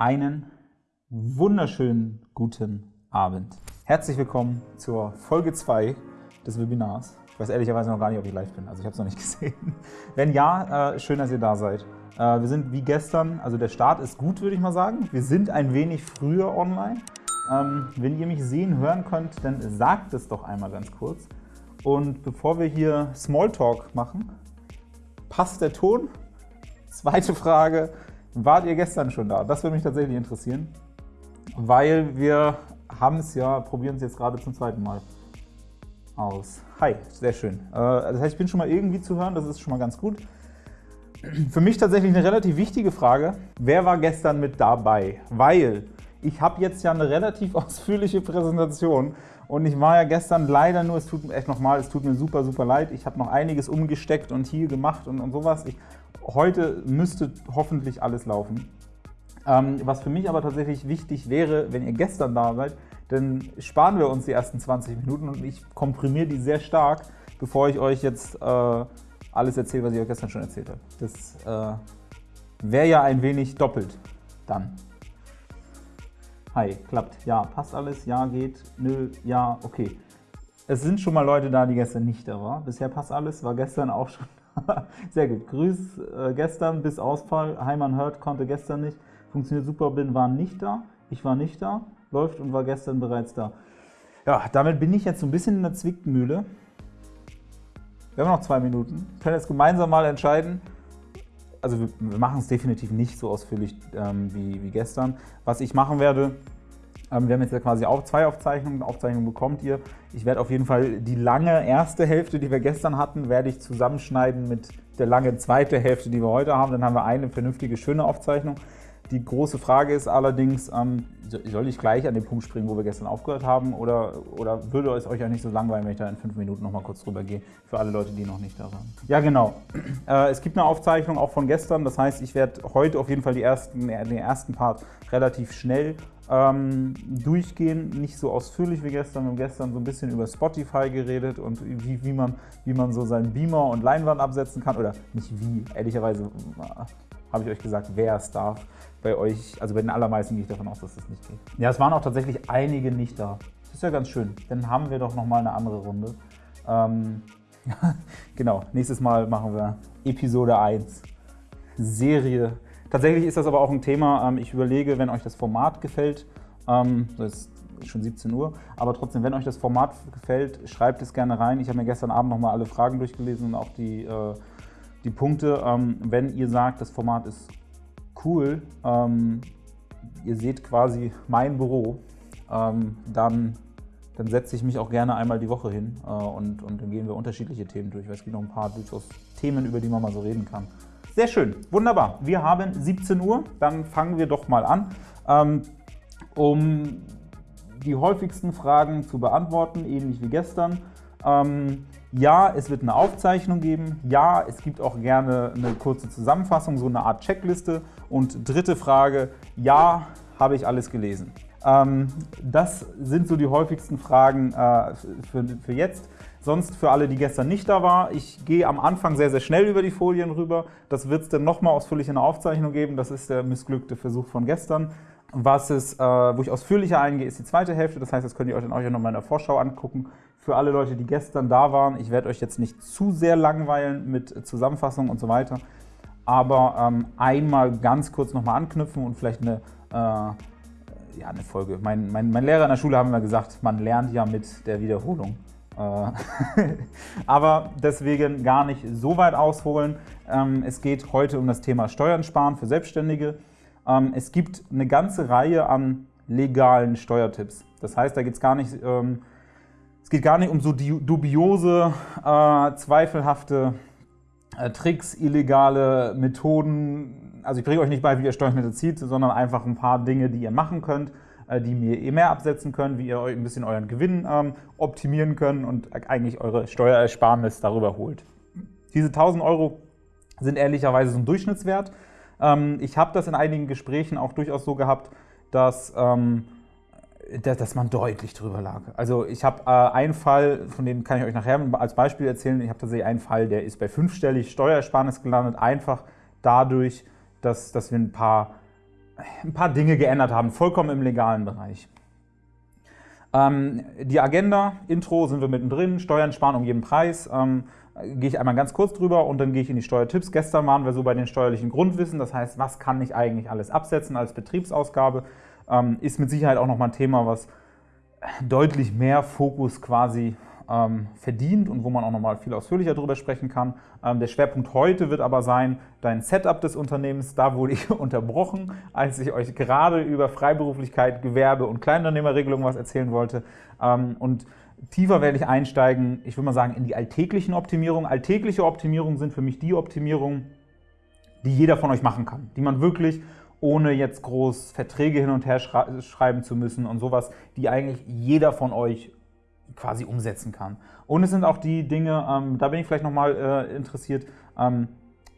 einen wunderschönen guten Abend. Herzlich willkommen zur Folge 2 des Webinars. Ich weiß ehrlicherweise noch gar nicht, ob ich live bin, also ich habe es noch nicht gesehen. Wenn ja, äh, schön, dass ihr da seid. Äh, wir sind wie gestern, also der Start ist gut, würde ich mal sagen. Wir sind ein wenig früher online. Ähm, wenn ihr mich sehen, hören könnt, dann sagt es doch einmal ganz kurz. Und bevor wir hier Smalltalk machen, passt der Ton? Zweite Frage, Wart ihr gestern schon da? Das würde mich tatsächlich interessieren, weil wir haben es ja, probieren es jetzt gerade zum zweiten Mal aus. Hi, sehr schön. Äh, das heißt, ich bin schon mal irgendwie zu hören, das ist schon mal ganz gut. Für mich tatsächlich eine relativ wichtige Frage. Wer war gestern mit dabei? Weil ich habe jetzt ja eine relativ ausführliche Präsentation und ich war ja gestern leider nur, es tut mir echt nochmal, es tut mir super, super leid. Ich habe noch einiges umgesteckt und hier gemacht und, und sowas. Ich Heute müsste hoffentlich alles laufen. Ähm, was für mich aber tatsächlich wichtig wäre, wenn ihr gestern da seid, dann sparen wir uns die ersten 20 Minuten und ich komprimiere die sehr stark, bevor ich euch jetzt äh, alles erzähle, was ich euch gestern schon erzählt habe. Das äh, wäre ja ein wenig doppelt dann. Hi, klappt. Ja, passt alles. Ja, geht. Nö, ja, okay. Es sind schon mal Leute da, die gestern nicht da waren. Bisher passt alles, war gestern auch schon Sehr gut. Grüß äh, gestern bis Ausfall. Heimann hört, konnte gestern nicht. Funktioniert super, bin, war nicht da. Ich war nicht da. Läuft und war gestern bereits da. Ja, damit bin ich jetzt so ein bisschen in der Zwickmühle. Wir haben noch zwei Minuten. Wir können jetzt gemeinsam mal entscheiden. Also wir, wir machen es definitiv nicht so ausführlich ähm, wie, wie gestern. Was ich machen werde, ähm, wir haben jetzt ja quasi auch zwei Aufzeichnungen. Aufzeichnungen bekommt ihr. Ich werde auf jeden Fall die lange erste Hälfte, die wir gestern hatten, werde ich zusammenschneiden mit der lange zweite Hälfte, die wir heute haben. Dann haben wir eine vernünftige, schöne Aufzeichnung. Die große Frage ist allerdings, ähm, soll ich gleich an den Punkt springen, wo wir gestern aufgehört haben oder, oder würde es euch ja nicht so langweilen, wenn ich da in fünf Minuten noch mal kurz drüber gehe, für alle Leute, die noch nicht da waren. Ja, genau. Äh, es gibt eine Aufzeichnung auch von gestern, das heißt, ich werde heute auf jeden Fall die ersten, den ersten Part relativ schnell ähm, durchgehen, nicht so ausführlich wie gestern. Wir haben gestern so ein bisschen über Spotify geredet und wie, wie, man, wie man so seinen Beamer und Leinwand absetzen kann. Oder nicht wie, ehrlicherweise äh, habe ich euch gesagt, wer es darf. Bei euch, also bei den allermeisten gehe ich davon aus, dass das nicht geht. Ja, es waren auch tatsächlich einige nicht da. Das ist ja ganz schön. Dann haben wir doch nochmal eine andere Runde. Ähm, genau, nächstes Mal machen wir Episode 1. Serie Tatsächlich ist das aber auch ein Thema, ähm, ich überlege, wenn euch das Format gefällt, ähm, das ist schon 17 Uhr, aber trotzdem, wenn euch das Format gefällt, schreibt es gerne rein. Ich habe mir gestern Abend nochmal alle Fragen durchgelesen und auch die, äh, die Punkte. Ähm, wenn ihr sagt, das Format ist cool, ihr seht quasi mein Büro, dann, dann setze ich mich auch gerne einmal die Woche hin äh, und, und dann gehen wir unterschiedliche Themen durch, weil es gibt noch ein paar durchaus Themen, über die man mal so reden kann. Sehr schön, wunderbar. Wir haben 17 Uhr, dann fangen wir doch mal an. Ähm, um die häufigsten Fragen zu beantworten, ähnlich wie gestern. Ähm, ja, es wird eine Aufzeichnung geben. Ja, es gibt auch gerne eine kurze Zusammenfassung, so eine Art Checkliste. Und dritte Frage, ja, habe ich alles gelesen. Ähm, das sind so die häufigsten Fragen äh, für, jetzt. Sonst für alle, die gestern nicht da waren, ich gehe am Anfang sehr, sehr schnell über die Folien rüber. Das wird es dann nochmal ausführlich in der Aufzeichnung geben. Das ist der missglückte Versuch von gestern. Was es, äh, wo ich ausführlicher eingehe, ist die zweite Hälfte. Das heißt, das könnt ihr euch dann auch nochmal in der Vorschau angucken. Für alle Leute, die gestern da waren, ich werde euch jetzt nicht zu sehr langweilen mit Zusammenfassung und so weiter. Aber ähm, einmal ganz kurz nochmal anknüpfen und vielleicht eine, äh, ja, eine Folge. Mein, mein, mein Lehrer in der Schule haben immer gesagt, man lernt ja mit der Wiederholung. Äh, aber deswegen gar nicht so weit ausholen. Ähm, es geht heute um das Thema Steuern sparen für Selbstständige. Ähm, es gibt eine ganze Reihe an legalen Steuertipps. Das heißt, da geht es gar nicht, ähm, es geht gar nicht um so dubiose, äh, zweifelhafte äh, Tricks, illegale Methoden. Also ich bringe euch nicht bei, wie ihr Steuern zieht, sondern einfach ein paar Dinge, die ihr machen könnt, äh, die ihr mehr absetzen könnt, wie ihr ein bisschen euren Gewinn ähm, optimieren könnt und eigentlich eure Steuerersparnis darüber holt. Diese 1000 Euro sind ehrlicherweise so ein Durchschnittswert. Ähm, ich habe das in einigen Gesprächen auch durchaus so gehabt, dass, ähm, dass man deutlich drüber lag. Also ich habe äh, einen Fall, von dem kann ich euch nachher als Beispiel erzählen, ich habe tatsächlich einen Fall, der ist bei fünfstellig Steuersparnis gelandet, einfach dadurch, dass, dass wir ein paar ein paar Dinge geändert haben, vollkommen im legalen Bereich. Ähm, die Agenda, Intro sind wir mittendrin, Steuern sparen um jeden Preis. Ähm, gehe ich einmal ganz kurz drüber und dann gehe ich in die Steuertipps. Gestern waren wir so bei den steuerlichen Grundwissen, das heißt, was kann ich eigentlich alles absetzen als Betriebsausgabe, ähm, ist mit Sicherheit auch nochmal ein Thema, was deutlich mehr Fokus quasi ähm, verdient und wo man auch nochmal viel ausführlicher darüber sprechen kann. Ähm, der Schwerpunkt heute wird aber sein, dein Setup des Unternehmens. Da wurde ich unterbrochen, als ich euch gerade über Freiberuflichkeit, Gewerbe und Kleinunternehmerregelung was erzählen wollte. Ähm, und tiefer werde ich einsteigen, ich würde mal sagen, in die alltäglichen Optimierungen. Alltägliche Optimierungen sind für mich die Optimierungen, die jeder von euch machen kann, die man wirklich ohne jetzt groß Verträge hin und her schreiben zu müssen und sowas, die eigentlich jeder von euch quasi umsetzen kann. Und es sind auch die Dinge, ähm, da bin ich vielleicht nochmal äh, interessiert, ähm,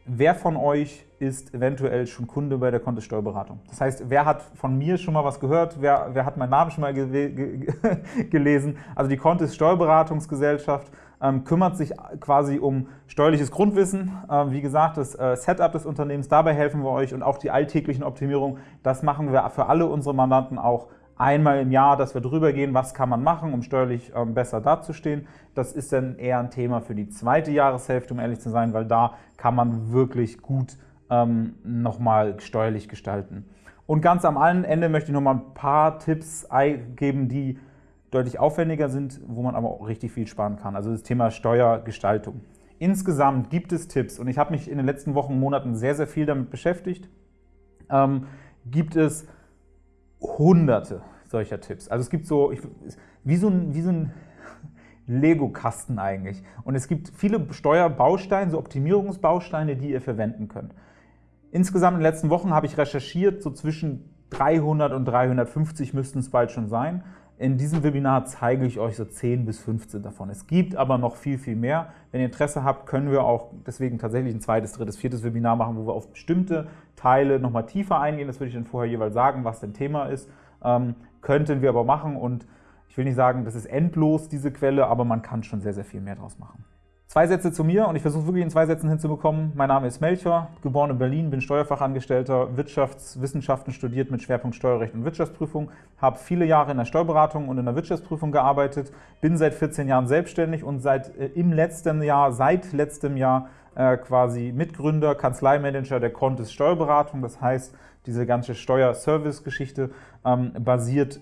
wer von euch ist eventuell schon Kunde bei der Kontist Steuerberatung? Das heißt, wer hat von mir schon mal was gehört? Wer, wer hat meinen Namen schon mal ge ge gelesen? Also die Kontist Steuerberatungsgesellschaft ähm, kümmert sich quasi um steuerliches Grundwissen. Ähm, wie gesagt, das äh, Setup des Unternehmens, dabei helfen wir euch und auch die alltäglichen Optimierungen, das machen wir für alle unsere Mandanten auch einmal im Jahr, dass wir drüber gehen, was kann man machen, um steuerlich ähm, besser dazustehen. Das ist dann eher ein Thema für die zweite Jahreshälfte, um ehrlich zu sein, weil da kann man wirklich gut ähm, nochmal steuerlich gestalten. Und ganz am Ende möchte ich nochmal ein paar Tipps geben, die deutlich aufwendiger sind, wo man aber auch richtig viel sparen kann. Also das Thema Steuergestaltung. Insgesamt gibt es Tipps und ich habe mich in den letzten Wochen und Monaten sehr, sehr viel damit beschäftigt. Ähm, gibt es hunderte solcher Tipps. Also es gibt so, ich, wie so ein, wie so ein Lego-Kasten eigentlich. Und es gibt viele Steuerbausteine, so Optimierungsbausteine, die ihr verwenden könnt. Insgesamt in den letzten Wochen habe ich recherchiert, so zwischen 300 und 350 müssten es bald schon sein. In diesem Webinar zeige ich euch so 10 bis 15 davon. Es gibt aber noch viel, viel mehr. Wenn ihr Interesse habt, können wir auch deswegen tatsächlich ein zweites, drittes, viertes Webinar machen, wo wir auf bestimmte Teile nochmal tiefer eingehen. Das würde ich dann vorher jeweils sagen, was denn Thema ist. Ähm, könnten wir aber machen und ich will nicht sagen, das ist endlos, diese Quelle, aber man kann schon sehr, sehr viel mehr draus machen. Zwei Sätze zu mir und ich versuche wirklich in zwei Sätzen hinzubekommen. Mein Name ist Melcher, geboren in Berlin, bin Steuerfachangestellter, Wirtschaftswissenschaften studiert mit Schwerpunkt Steuerrecht und Wirtschaftsprüfung, habe viele Jahre in der Steuerberatung und in der Wirtschaftsprüfung gearbeitet, bin seit 14 Jahren selbstständig und seit äh, im letzten Jahr, seit letztem Jahr äh, quasi Mitgründer, Kanzleimanager der Contest Steuerberatung. Das heißt, diese ganze Steuerservice-Geschichte ähm, basiert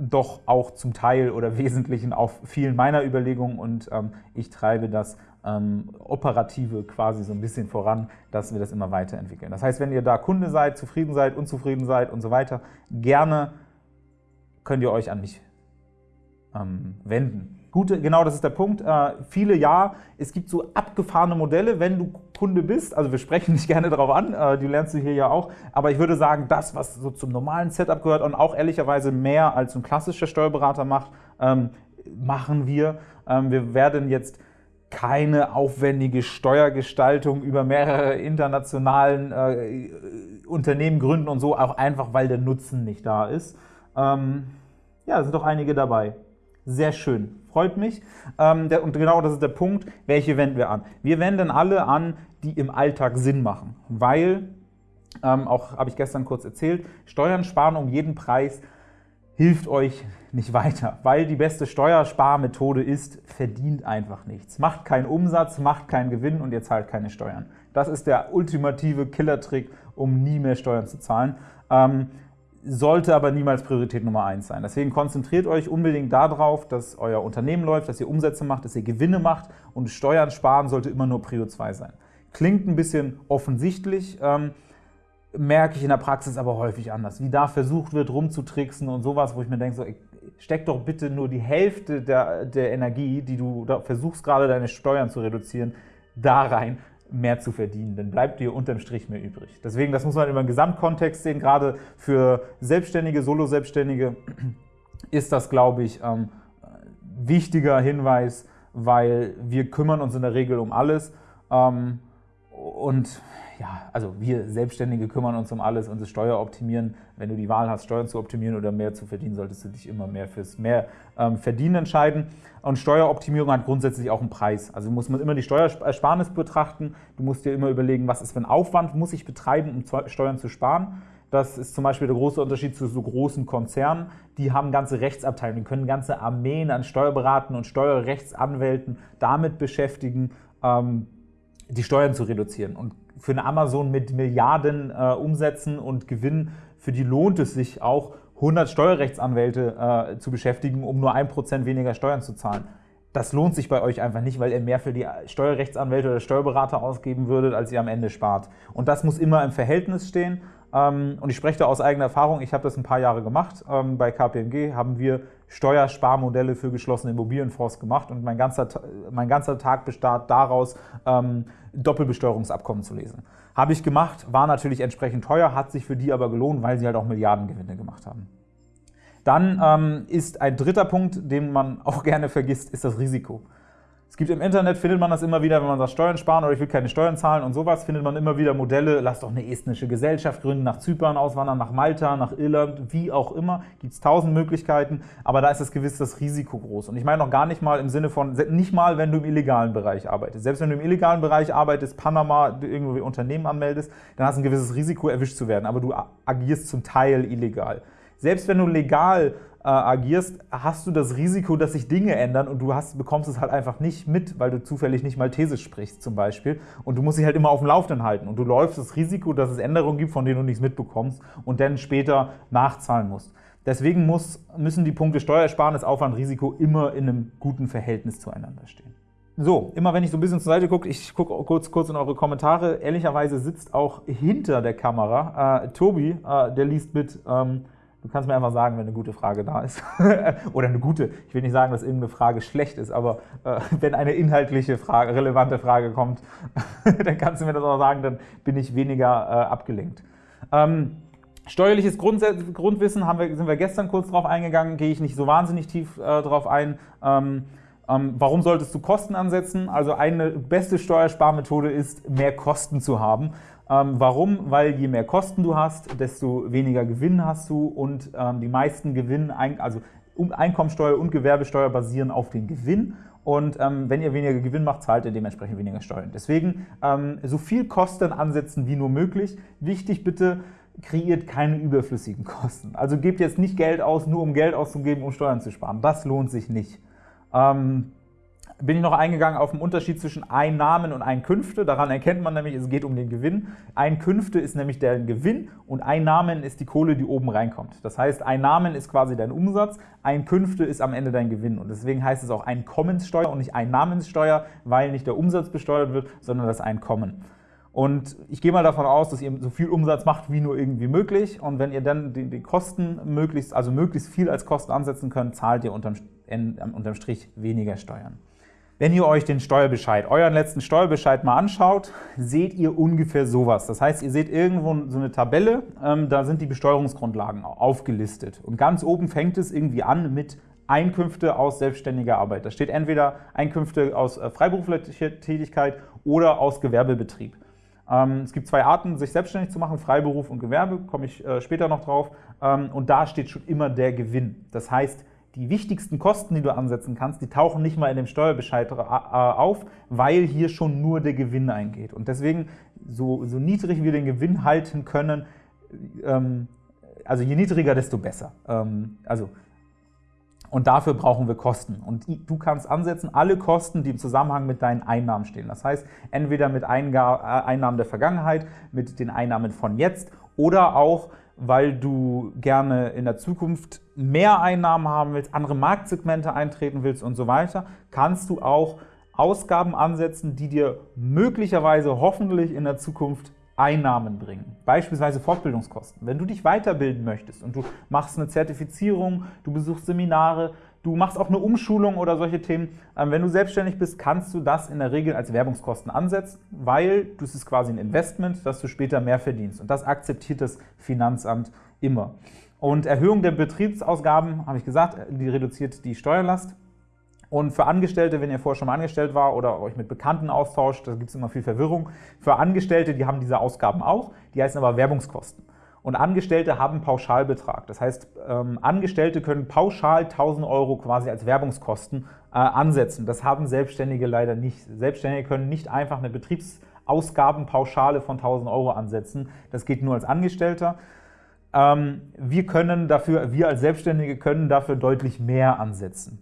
doch auch zum Teil oder Wesentlichen auf vielen meiner Überlegungen und ähm, ich treibe das ähm, Operative quasi so ein bisschen voran, dass wir das immer weiterentwickeln. Das heißt, wenn ihr da Kunde seid, zufrieden seid, unzufrieden seid und so weiter, gerne könnt ihr euch an mich ähm, wenden. Gute, genau das ist der Punkt. Äh, viele ja, es gibt so abgefahrene Modelle, wenn du Kunde bist. Also wir sprechen nicht gerne darauf an, äh, die lernst du hier ja auch. Aber ich würde sagen, das, was so zum normalen Setup gehört und auch ehrlicherweise mehr als ein klassischer Steuerberater macht, ähm, machen wir. Ähm, wir werden jetzt keine aufwendige Steuergestaltung über mehrere internationalen äh, Unternehmen gründen und so, auch einfach, weil der Nutzen nicht da ist. Ähm, ja, sind doch einige dabei. Sehr schön, freut mich. Ähm, und genau das ist der Punkt, welche wenden wir an? Wir wenden alle an, die im Alltag Sinn machen, weil, ähm, auch habe ich gestern kurz erzählt, Steuern sparen um jeden Preis hilft euch nicht weiter, weil die beste Steuersparmethode ist, verdient einfach nichts. Macht keinen Umsatz, macht keinen Gewinn und ihr zahlt keine Steuern. Das ist der ultimative Killertrick, um nie mehr Steuern zu zahlen. Ähm, sollte aber niemals Priorität Nummer eins sein. Deswegen konzentriert euch unbedingt darauf, dass euer Unternehmen läuft, dass ihr Umsätze macht, dass ihr Gewinne macht und Steuern sparen sollte immer nur Prio 2 sein. Klingt ein bisschen offensichtlich, ähm, merke ich in der Praxis aber häufig anders. Wie da versucht wird, rumzutricksen und sowas, wo ich mir denke, so, steck doch bitte nur die Hälfte der, der Energie, die du versuchst gerade deine Steuern zu reduzieren, da rein, mehr zu verdienen, dann bleibt dir unterm Strich mehr übrig. Deswegen, das muss man immer im Gesamtkontext sehen, gerade für Selbstständige, Solo-Selbstständige ist das, glaube ich, ähm, wichtiger Hinweis, weil wir kümmern uns in der Regel um alles. Ähm, und ja, also wir Selbstständige kümmern uns um alles und das Steueroptimieren. Wenn du die Wahl hast, Steuern zu optimieren oder mehr zu verdienen, solltest du dich immer mehr fürs mehr ähm, Verdienen entscheiden. Und Steueroptimierung hat grundsätzlich auch einen Preis. Also muss man immer die Steuersparnis betrachten. Du musst dir immer überlegen, was ist für ein Aufwand muss ich betreiben, um Steuern zu sparen. Das ist zum Beispiel der große Unterschied zu so großen Konzernen. Die haben ganze Rechtsabteilungen, die können ganze Armeen an Steuerberatern und Steuerrechtsanwälten damit beschäftigen, ähm, die Steuern zu reduzieren. Und für eine Amazon mit Milliarden äh, Umsätzen und Gewinn, für die lohnt es sich auch, 100 Steuerrechtsanwälte äh, zu beschäftigen, um nur 1% weniger Steuern zu zahlen. Das lohnt sich bei euch einfach nicht, weil ihr mehr für die Steuerrechtsanwälte oder Steuerberater ausgeben würdet, als ihr am Ende spart. Und das muss immer im Verhältnis stehen. Ähm, und ich spreche da aus eigener Erfahrung, ich habe das ein paar Jahre gemacht. Ähm, bei KPMG haben wir Steuersparmodelle für geschlossene Immobilienfonds gemacht und mein ganzer, mein ganzer Tag bestand daraus, ähm, Doppelbesteuerungsabkommen zu lesen. Habe ich gemacht, war natürlich entsprechend teuer, hat sich für die aber gelohnt, weil sie halt auch Milliardengewinne gemacht haben. Dann ähm, ist ein dritter Punkt, den man auch gerne vergisst, ist das Risiko. Es gibt im Internet, findet man das immer wieder, wenn man sagt Steuern sparen oder ich will keine Steuern zahlen und sowas, findet man immer wieder Modelle, lass doch eine estnische Gesellschaft gründen, nach Zypern auswandern, nach Malta, nach Irland, wie auch immer, gibt es tausend Möglichkeiten, aber da ist das gewiss das Risiko groß. Und ich meine noch gar nicht mal im Sinne von, nicht mal, wenn du im illegalen Bereich arbeitest. Selbst wenn du im illegalen Bereich arbeitest, Panama, irgendwie Unternehmen anmeldest, dann hast du ein gewisses Risiko, erwischt zu werden, aber du agierst zum Teil illegal. Selbst wenn du legal äh, agierst, hast du das Risiko, dass sich Dinge ändern und du hast, bekommst es halt einfach nicht mit, weil du zufällig nicht Maltesisch sprichst zum Beispiel und du musst dich halt immer auf dem Laufenden halten und du läufst das Risiko, dass es Änderungen gibt, von denen du nichts mitbekommst und dann später nachzahlen musst. Deswegen muss, müssen die Punkte Steuersparnis, Aufwand, Risiko immer in einem guten Verhältnis zueinander stehen. So, immer wenn ich so ein bisschen zur Seite gucke, ich gucke kurz, kurz in eure Kommentare, ehrlicherweise sitzt auch hinter der Kamera äh, Tobi, äh, der liest mit, ähm, Du kannst mir einfach sagen, wenn eine gute Frage da ist. Oder eine gute. Ich will nicht sagen, dass irgendeine Frage schlecht ist, aber äh, wenn eine inhaltliche Frage, relevante Frage kommt, dann kannst du mir das auch sagen, dann bin ich weniger äh, abgelenkt. Ähm, steuerliches Grundwissen haben wir, sind wir gestern kurz drauf eingegangen, gehe ich nicht so wahnsinnig tief äh, drauf ein. Ähm, ähm, warum solltest du Kosten ansetzen? Also eine beste Steuersparmethode ist, mehr Kosten zu haben. Ähm, warum? Weil je mehr Kosten du hast, desto weniger Gewinn hast du und ähm, die meisten Gewinn, also Einkommensteuer und Gewerbesteuer basieren auf dem Gewinn und ähm, wenn ihr weniger Gewinn macht, zahlt ihr dementsprechend weniger Steuern. Deswegen ähm, so viel Kosten ansetzen wie nur möglich. Wichtig bitte, kreiert keine überflüssigen Kosten. Also gebt jetzt nicht Geld aus, nur um Geld auszugeben, um Steuern zu sparen. Das lohnt sich nicht. Ähm, bin ich noch eingegangen auf den Unterschied zwischen Einnahmen und Einkünfte. Daran erkennt man nämlich, es geht um den Gewinn. Einkünfte ist nämlich der Gewinn und Einnahmen ist die Kohle, die oben reinkommt. Das heißt, Einnahmen ist quasi dein Umsatz, Einkünfte ist am Ende dein Gewinn. Und deswegen heißt es auch Einkommenssteuer und nicht Einnahmenssteuer, weil nicht der Umsatz besteuert wird, sondern das Einkommen. Und ich gehe mal davon aus, dass ihr so viel Umsatz macht, wie nur irgendwie möglich. Und wenn ihr dann die, die Kosten möglichst, also möglichst viel als Kosten ansetzen könnt, zahlt ihr unterm, unterm Strich weniger Steuern. Wenn ihr euch den Steuerbescheid, euren letzten Steuerbescheid mal anschaut, seht ihr ungefähr sowas. Das heißt, ihr seht irgendwo so eine Tabelle, ähm, da sind die Besteuerungsgrundlagen aufgelistet. Und ganz oben fängt es irgendwie an mit Einkünfte aus selbstständiger Arbeit. Da steht entweder Einkünfte aus äh, freiberuflicher Tätigkeit oder aus Gewerbebetrieb. Ähm, es gibt zwei Arten, sich selbstständig zu machen, Freiberuf und Gewerbe, komme ich äh, später noch drauf. Ähm, und da steht schon immer der Gewinn. Das heißt, die wichtigsten Kosten, die du ansetzen kannst, die tauchen nicht mal in dem Steuerbescheid äh, auf, weil hier schon nur der Gewinn eingeht. Und deswegen, so, so niedrig wir den Gewinn halten können, ähm, also je niedriger, desto besser. Ähm, also, und dafür brauchen wir Kosten. Und du kannst ansetzen alle Kosten, die im Zusammenhang mit deinen Einnahmen stehen. Das heißt, entweder mit Einnahmen der Vergangenheit, mit den Einnahmen von jetzt oder auch weil du gerne in der Zukunft mehr Einnahmen haben willst, andere Marktsegmente eintreten willst und so weiter, kannst du auch Ausgaben ansetzen, die dir möglicherweise hoffentlich in der Zukunft Einnahmen bringen. Beispielsweise Fortbildungskosten. Wenn du dich weiterbilden möchtest und du machst eine Zertifizierung, du besuchst Seminare, Du machst auch eine Umschulung oder solche Themen. Ähm, wenn du selbstständig bist, kannst du das in der Regel als Werbungskosten ansetzen, weil das ist quasi ein Investment, dass du später mehr verdienst. Und das akzeptiert das Finanzamt immer. Und Erhöhung der Betriebsausgaben, habe ich gesagt, die reduziert die Steuerlast. Und für Angestellte, wenn ihr vorher schon mal angestellt war oder euch mit Bekannten austauscht, da gibt es immer viel Verwirrung. Für Angestellte, die haben diese Ausgaben auch, die heißen aber Werbungskosten und Angestellte haben Pauschalbetrag. Das heißt, ähm, Angestellte können pauschal 1000 Euro quasi als Werbungskosten äh, ansetzen. Das haben Selbstständige leider nicht. Selbstständige können nicht einfach eine Betriebsausgabenpauschale von 1000 Euro ansetzen. Das geht nur als Angestellter. Ähm, wir können dafür, wir als Selbstständige können dafür deutlich mehr ansetzen.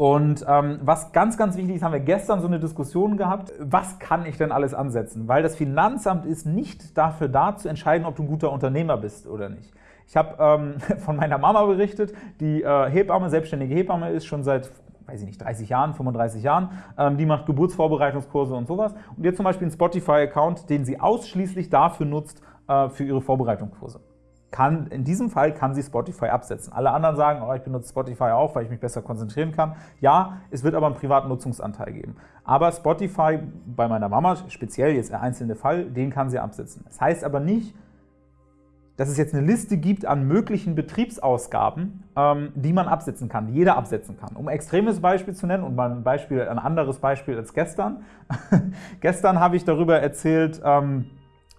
Und ähm, was ganz, ganz wichtig ist, haben wir gestern so eine Diskussion gehabt, was kann ich denn alles ansetzen? Weil das Finanzamt ist nicht dafür da, zu entscheiden, ob du ein guter Unternehmer bist oder nicht. Ich habe ähm, von meiner Mama berichtet, die äh, Hebamme, selbstständige Hebamme ist, schon seit weiß ich nicht, 30 Jahren, 35 Jahren, ähm, die macht Geburtsvorbereitungskurse und sowas. Und jetzt zum Beispiel einen Spotify-Account, den sie ausschließlich dafür nutzt, äh, für ihre Vorbereitungskurse kann, in diesem Fall kann sie Spotify absetzen. Alle anderen sagen, oh, ich benutze Spotify auch, weil ich mich besser konzentrieren kann. Ja, es wird aber einen privaten Nutzungsanteil geben. Aber Spotify, bei meiner Mama speziell jetzt der einzelne Fall, den kann sie absetzen. Das heißt aber nicht, dass es jetzt eine Liste gibt an möglichen Betriebsausgaben, ähm, die man absetzen kann, die jeder absetzen kann. Um ein extremes Beispiel zu nennen und mal ein, Beispiel, ein anderes Beispiel als gestern. gestern habe ich darüber erzählt, ähm,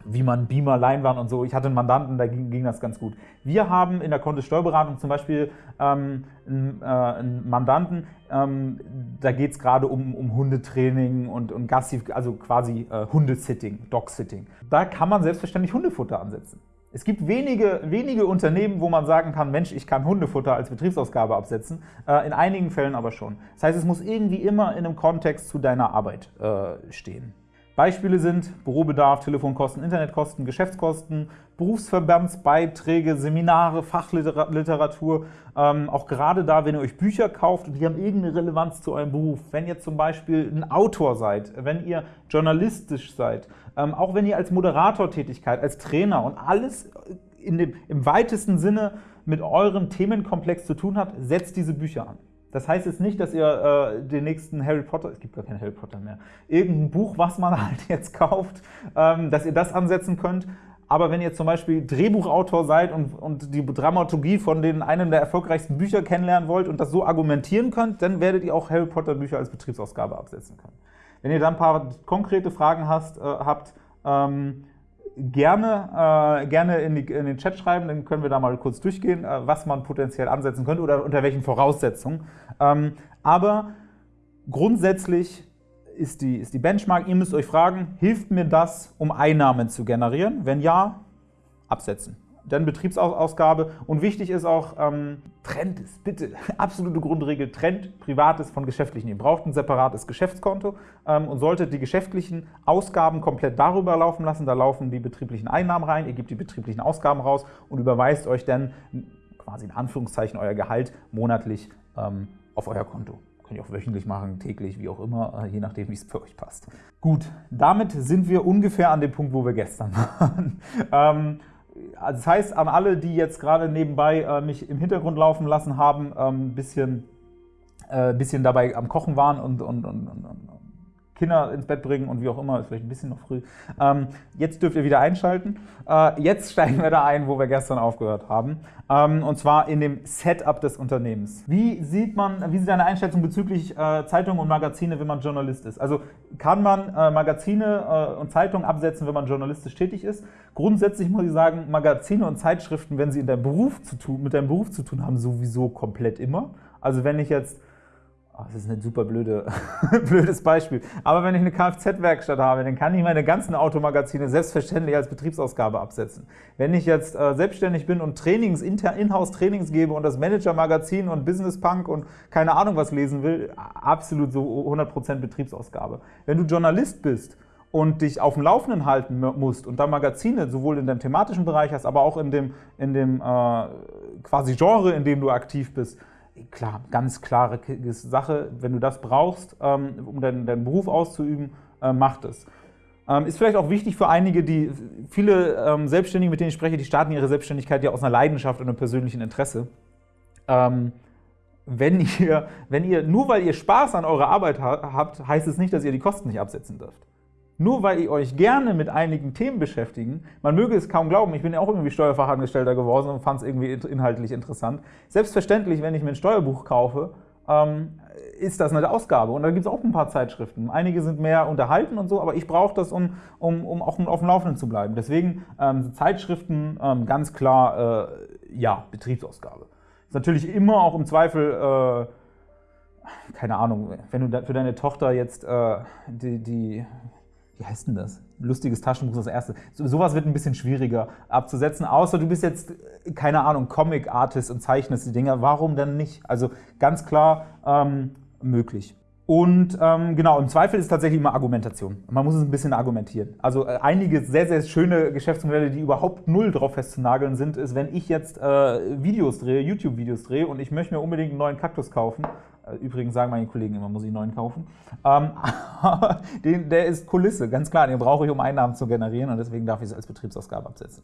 wie man Beamer, Leinwand und so. Ich hatte einen Mandanten, da ging, ging das ganz gut. Wir haben in der Kontosteuerberatung zum Beispiel ähm, einen, äh, einen, Mandanten, ähm, da geht es gerade um, um Hundetraining und, und Gassi, also quasi äh, Hundesitting, Dog-Sitting. Da kann man selbstverständlich Hundefutter ansetzen. Es gibt wenige, wenige Unternehmen, wo man sagen kann, Mensch, ich kann Hundefutter als Betriebsausgabe absetzen, äh, in einigen Fällen aber schon. Das heißt, es muss irgendwie immer in einem Kontext zu deiner Arbeit äh, stehen. Beispiele sind Bürobedarf, Telefonkosten, Internetkosten, Geschäftskosten, Berufsverbandsbeiträge, Seminare, Fachliteratur. Ähm, auch gerade da, wenn ihr euch Bücher kauft und die haben irgendeine Relevanz zu eurem Beruf. Wenn ihr zum Beispiel ein Autor seid, wenn ihr journalistisch seid, ähm, auch wenn ihr als Moderator Tätigkeit, als Trainer und alles in dem, im weitesten Sinne mit eurem Themenkomplex zu tun habt, setzt diese Bücher an. Das heißt jetzt nicht, dass ihr äh, den nächsten Harry Potter, es gibt gar keinen Harry Potter mehr, irgendein Buch, was man halt jetzt kauft, ähm, dass ihr das ansetzen könnt. Aber wenn ihr zum Beispiel Drehbuchautor seid und, und die Dramaturgie von den einem der erfolgreichsten Bücher kennenlernen wollt und das so argumentieren könnt, dann werdet ihr auch Harry Potter Bücher als Betriebsausgabe absetzen können. Wenn ihr dann ein paar konkrete Fragen hast, äh, habt, ähm, gerne, äh, gerne in, die, in, den Chat schreiben, dann können wir da mal kurz durchgehen, äh, was man potenziell ansetzen könnte oder unter welchen Voraussetzungen. Ähm, aber grundsätzlich ist die, ist die Benchmark, ihr müsst euch fragen, hilft mir das, um Einnahmen zu generieren? Wenn ja, absetzen dann Betriebsausgabe. Und wichtig ist auch, ähm, trennt es, bitte, absolute Grundregel, trennt Privates von Geschäftlichen. Ihr braucht ein separates Geschäftskonto ähm, und solltet die geschäftlichen Ausgaben komplett darüber laufen lassen. Da laufen die betrieblichen Einnahmen rein, ihr gebt die betrieblichen Ausgaben raus und überweist euch dann quasi in Anführungszeichen euer Gehalt monatlich ähm, auf euer Konto. Könnt ihr auch wöchentlich machen, täglich, wie auch immer, äh, je nachdem, wie es für euch passt. Gut, damit sind wir ungefähr an dem Punkt, wo wir gestern waren. Also das heißt, an alle, die jetzt gerade nebenbei äh, mich im Hintergrund laufen lassen haben, ein ähm, bisschen, äh, bisschen dabei am Kochen waren und, und, und, und Kinder ins Bett bringen und wie auch immer, ist vielleicht ein bisschen noch früh. Ähm, jetzt dürft ihr wieder einschalten. Äh, jetzt steigen wir da ein, wo wir gestern aufgehört haben. Ähm, und zwar in dem Setup des Unternehmens. Wie sieht man, wie sieht deine Einschätzung bezüglich äh, Zeitungen und Magazine, wenn man Journalist ist? Also kann man äh, Magazine äh, und Zeitungen absetzen, wenn man journalistisch tätig ist? Grundsätzlich muss ich sagen, Magazine und Zeitschriften, wenn sie in deinem Beruf zu tun, mit deinem Beruf zu tun haben, sowieso komplett immer. Also wenn ich jetzt Oh, das ist ein super blöde, blödes Beispiel. Aber wenn ich eine Kfz-Werkstatt habe, dann kann ich meine ganzen Automagazine selbstverständlich als Betriebsausgabe absetzen. Wenn ich jetzt äh, selbstständig bin und Trainings, Inhouse-Trainings gebe und das Manager-Magazin und Business Punk und keine Ahnung was lesen will, absolut so 100% Betriebsausgabe. Wenn du Journalist bist und dich auf dem Laufenden halten musst und da Magazine sowohl in deinem thematischen Bereich hast, aber auch in dem, in dem äh, quasi Genre, in dem du aktiv bist, klar, ganz klare Sache, wenn du das brauchst, ähm, um deinen, deinen Beruf auszuüben, äh, mach das. Ähm, ist vielleicht auch wichtig für einige, die viele ähm, Selbstständige, mit denen ich spreche, die starten ihre Selbstständigkeit ja aus einer Leidenschaft und einem persönlichen Interesse. wenn ihr, wenn ihr, nur weil ihr Spaß an eurer Arbeit habt, heißt es nicht, dass ihr die Kosten nicht absetzen dürft nur weil ihr euch gerne mit einigen Themen beschäftigen, man möge es kaum glauben, ich bin ja auch irgendwie Steuerfachangestellter geworden und fand es irgendwie inhaltlich interessant. Selbstverständlich, wenn ich mir ein Steuerbuch kaufe, ähm, ist das eine Ausgabe. Und da gibt es auch ein paar Zeitschriften. Einige sind mehr unterhalten und so, aber ich brauche das, um, um, um auch auf dem Laufenden zu bleiben. Deswegen ähm, Zeitschriften ähm, ganz klar, äh, ja, Betriebsausgabe. Ist natürlich immer auch im Zweifel, äh, keine Ahnung, wenn du für deine Tochter jetzt äh, die, die wie heißt denn das? Lustiges Taschenbuch ist das erste. So, sowas wird ein bisschen schwieriger abzusetzen, außer du bist jetzt, äh, keine Ahnung, Comic-Artist und zeichnest die Dinger. Warum denn nicht? Also ganz klar ähm, möglich. Und ähm, genau, im Zweifel ist tatsächlich immer Argumentation. Man muss es ein bisschen argumentieren. Also äh, einige sehr, sehr schöne Geschäftsmodelle, die überhaupt null drauf festzunageln sind, ist, wenn ich jetzt äh, Videos drehe, YouTube-Videos drehe und ich möchte mir unbedingt einen neuen Kaktus kaufen, äh, Übrigens sagen meine Kollegen immer, muss ich einen neuen kaufen. Ähm, den, der ist Kulisse, ganz klar. Den brauche ich, um Einnahmen zu generieren und deswegen darf ich es als Betriebsausgabe absetzen.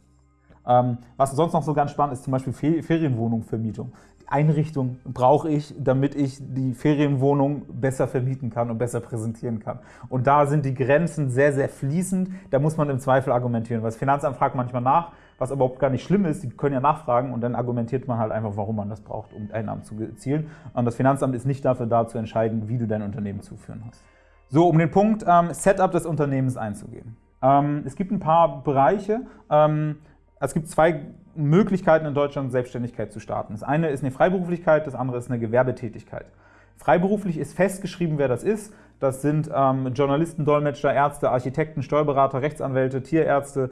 Ähm, was sonst noch so ganz spannend ist, zum Beispiel Ferienwohnungsvermietung. Einrichtung brauche ich, damit ich die Ferienwohnung besser vermieten kann und besser präsentieren kann. Und da sind die Grenzen sehr, sehr fließend. Da muss man im Zweifel argumentieren. Weil das Finanzamt fragt manchmal nach, was überhaupt gar nicht schlimm ist. Die können ja nachfragen und dann argumentiert man halt einfach, warum man das braucht, um Einnahmen zu erzielen. Und das Finanzamt ist nicht dafür da, zu entscheiden, wie du dein Unternehmen zu führen hast. So, um den Punkt ähm, Setup des Unternehmens einzugehen. Ähm, es gibt ein paar Bereiche. Ähm, es gibt zwei Möglichkeiten in Deutschland, Selbstständigkeit zu starten. Das eine ist eine Freiberuflichkeit, das andere ist eine Gewerbetätigkeit. Freiberuflich ist festgeschrieben, wer das ist. Das sind ähm, Journalisten, Dolmetscher, Ärzte, Architekten, Steuerberater, Rechtsanwälte, Tierärzte.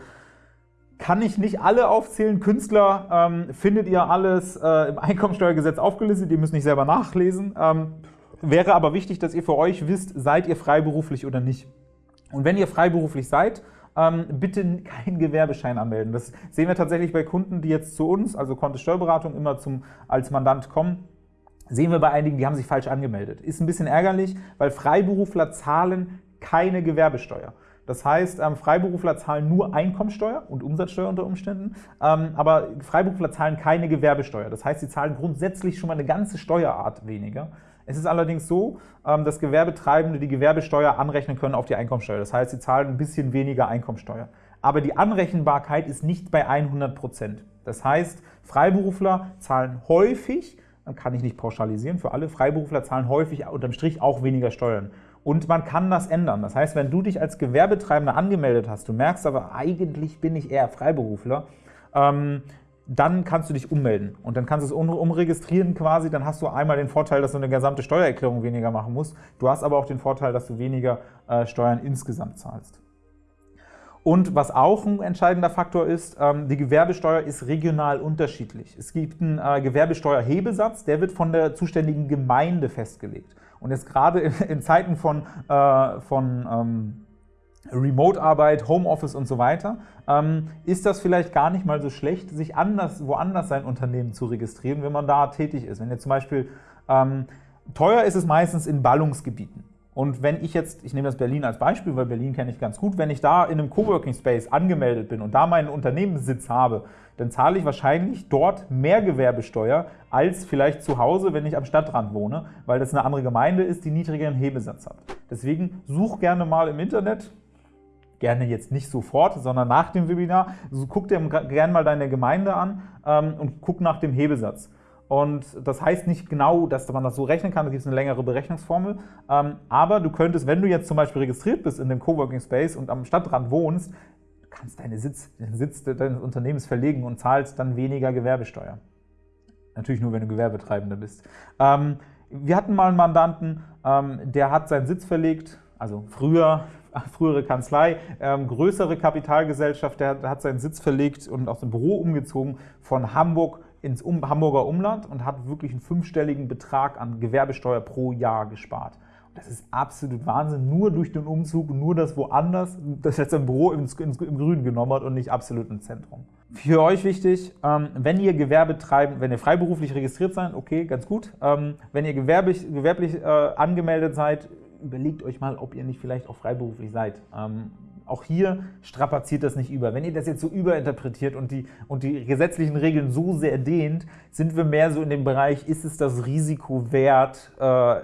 Kann ich nicht alle aufzählen. Künstler ähm, findet ihr alles äh, im Einkommensteuergesetz aufgelistet. Ihr müsst nicht selber nachlesen. Ähm, wäre aber wichtig, dass ihr für euch wisst, seid ihr freiberuflich oder nicht. Und wenn ihr freiberuflich seid, ähm, bitte keinen Gewerbeschein anmelden. Das sehen wir tatsächlich bei Kunden, die jetzt zu uns, also Kontist Steuerberatung, immer zum, als Mandant kommen. Sehen wir bei einigen, die haben sich falsch angemeldet. Ist ein bisschen ärgerlich, weil Freiberufler zahlen keine Gewerbesteuer. Das heißt, ähm, Freiberufler zahlen nur Einkommensteuer und Umsatzsteuer unter Umständen, ähm, aber Freiberufler zahlen keine Gewerbesteuer. Das heißt, sie zahlen grundsätzlich schon mal eine ganze Steuerart weniger. Es ist allerdings so, ähm, dass Gewerbetreibende die Gewerbesteuer anrechnen können auf die Einkommensteuer. Das heißt, sie zahlen ein bisschen weniger Einkommensteuer. Aber die Anrechenbarkeit ist nicht bei 100 Prozent. Das heißt, Freiberufler zahlen häufig, kann ich nicht pauschalisieren für alle, Freiberufler zahlen häufig unterm Strich auch weniger Steuern. Und man kann das ändern. Das heißt, wenn du dich als Gewerbetreibender angemeldet hast, du merkst aber, eigentlich bin ich eher Freiberufler, ähm, dann kannst du dich ummelden und dann kannst du es umregistrieren quasi, dann hast du einmal den Vorteil, dass du eine gesamte Steuererklärung weniger machen musst, du hast aber auch den Vorteil, dass du weniger äh, Steuern insgesamt zahlst. Und was auch ein entscheidender Faktor ist, ähm, die Gewerbesteuer ist regional unterschiedlich. Es gibt einen äh, Gewerbesteuerhebesatz, der wird von der zuständigen Gemeinde festgelegt. Und jetzt gerade in, Zeiten von, äh, von ähm, Remote-Arbeit, Homeoffice und so weiter, ähm, ist das vielleicht gar nicht mal so schlecht, sich anders, woanders sein Unternehmen zu registrieren, wenn man da tätig ist. Wenn ihr zum Beispiel, ähm, teuer ist es meistens in Ballungsgebieten. Und wenn ich jetzt, ich nehme das Berlin als Beispiel, weil Berlin kenne ich ganz gut, wenn ich da in einem Coworking Space angemeldet bin und da meinen Unternehmenssitz habe, dann zahle ich wahrscheinlich dort mehr Gewerbesteuer als vielleicht zu Hause, wenn ich am Stadtrand wohne, weil das eine andere Gemeinde ist, die niedrigeren Hebesatz hat. Deswegen such gerne mal im Internet, gerne jetzt nicht sofort, sondern nach dem Webinar. Also guck dir gerne mal deine Gemeinde an ähm, und guck nach dem Hebesatz. Und das heißt nicht genau, dass man das so rechnen kann, da gibt es eine längere Berechnungsformel. Ähm, aber du könntest, wenn du jetzt zum Beispiel registriert bist in dem Coworking Space und am Stadtrand wohnst, kannst deine Sitz, den Sitz deines Unternehmens verlegen und zahlst dann weniger Gewerbesteuer. Natürlich nur, wenn du Gewerbetreibender bist. Ähm, wir hatten mal einen Mandanten, ähm, der hat seinen Sitz verlegt, also früher frühere Kanzlei, ähm, größere Kapitalgesellschaft, der, hat seinen Sitz verlegt und aus dem Büro umgezogen von Hamburg ins um, Hamburger Umland und hat wirklich einen fünfstelligen Betrag an Gewerbesteuer pro Jahr gespart. Das ist absolut Wahnsinn, nur durch den Umzug, nur das woanders, das jetzt ein Büro ins, ins, im Grün genommen hat und nicht absolut im Zentrum. Für euch wichtig, ähm, wenn ihr Gewerbe treiben, wenn ihr freiberuflich registriert seid, okay, ganz gut. Ähm, wenn ihr gewerblich, gewerblich äh, angemeldet seid, überlegt euch mal, ob ihr nicht vielleicht auch freiberuflich seid. Ähm, auch hier strapaziert das nicht über. Wenn ihr das jetzt so überinterpretiert und die, und die gesetzlichen Regeln so sehr dehnt, sind wir mehr so in dem Bereich, ist es das Risiko wert, äh,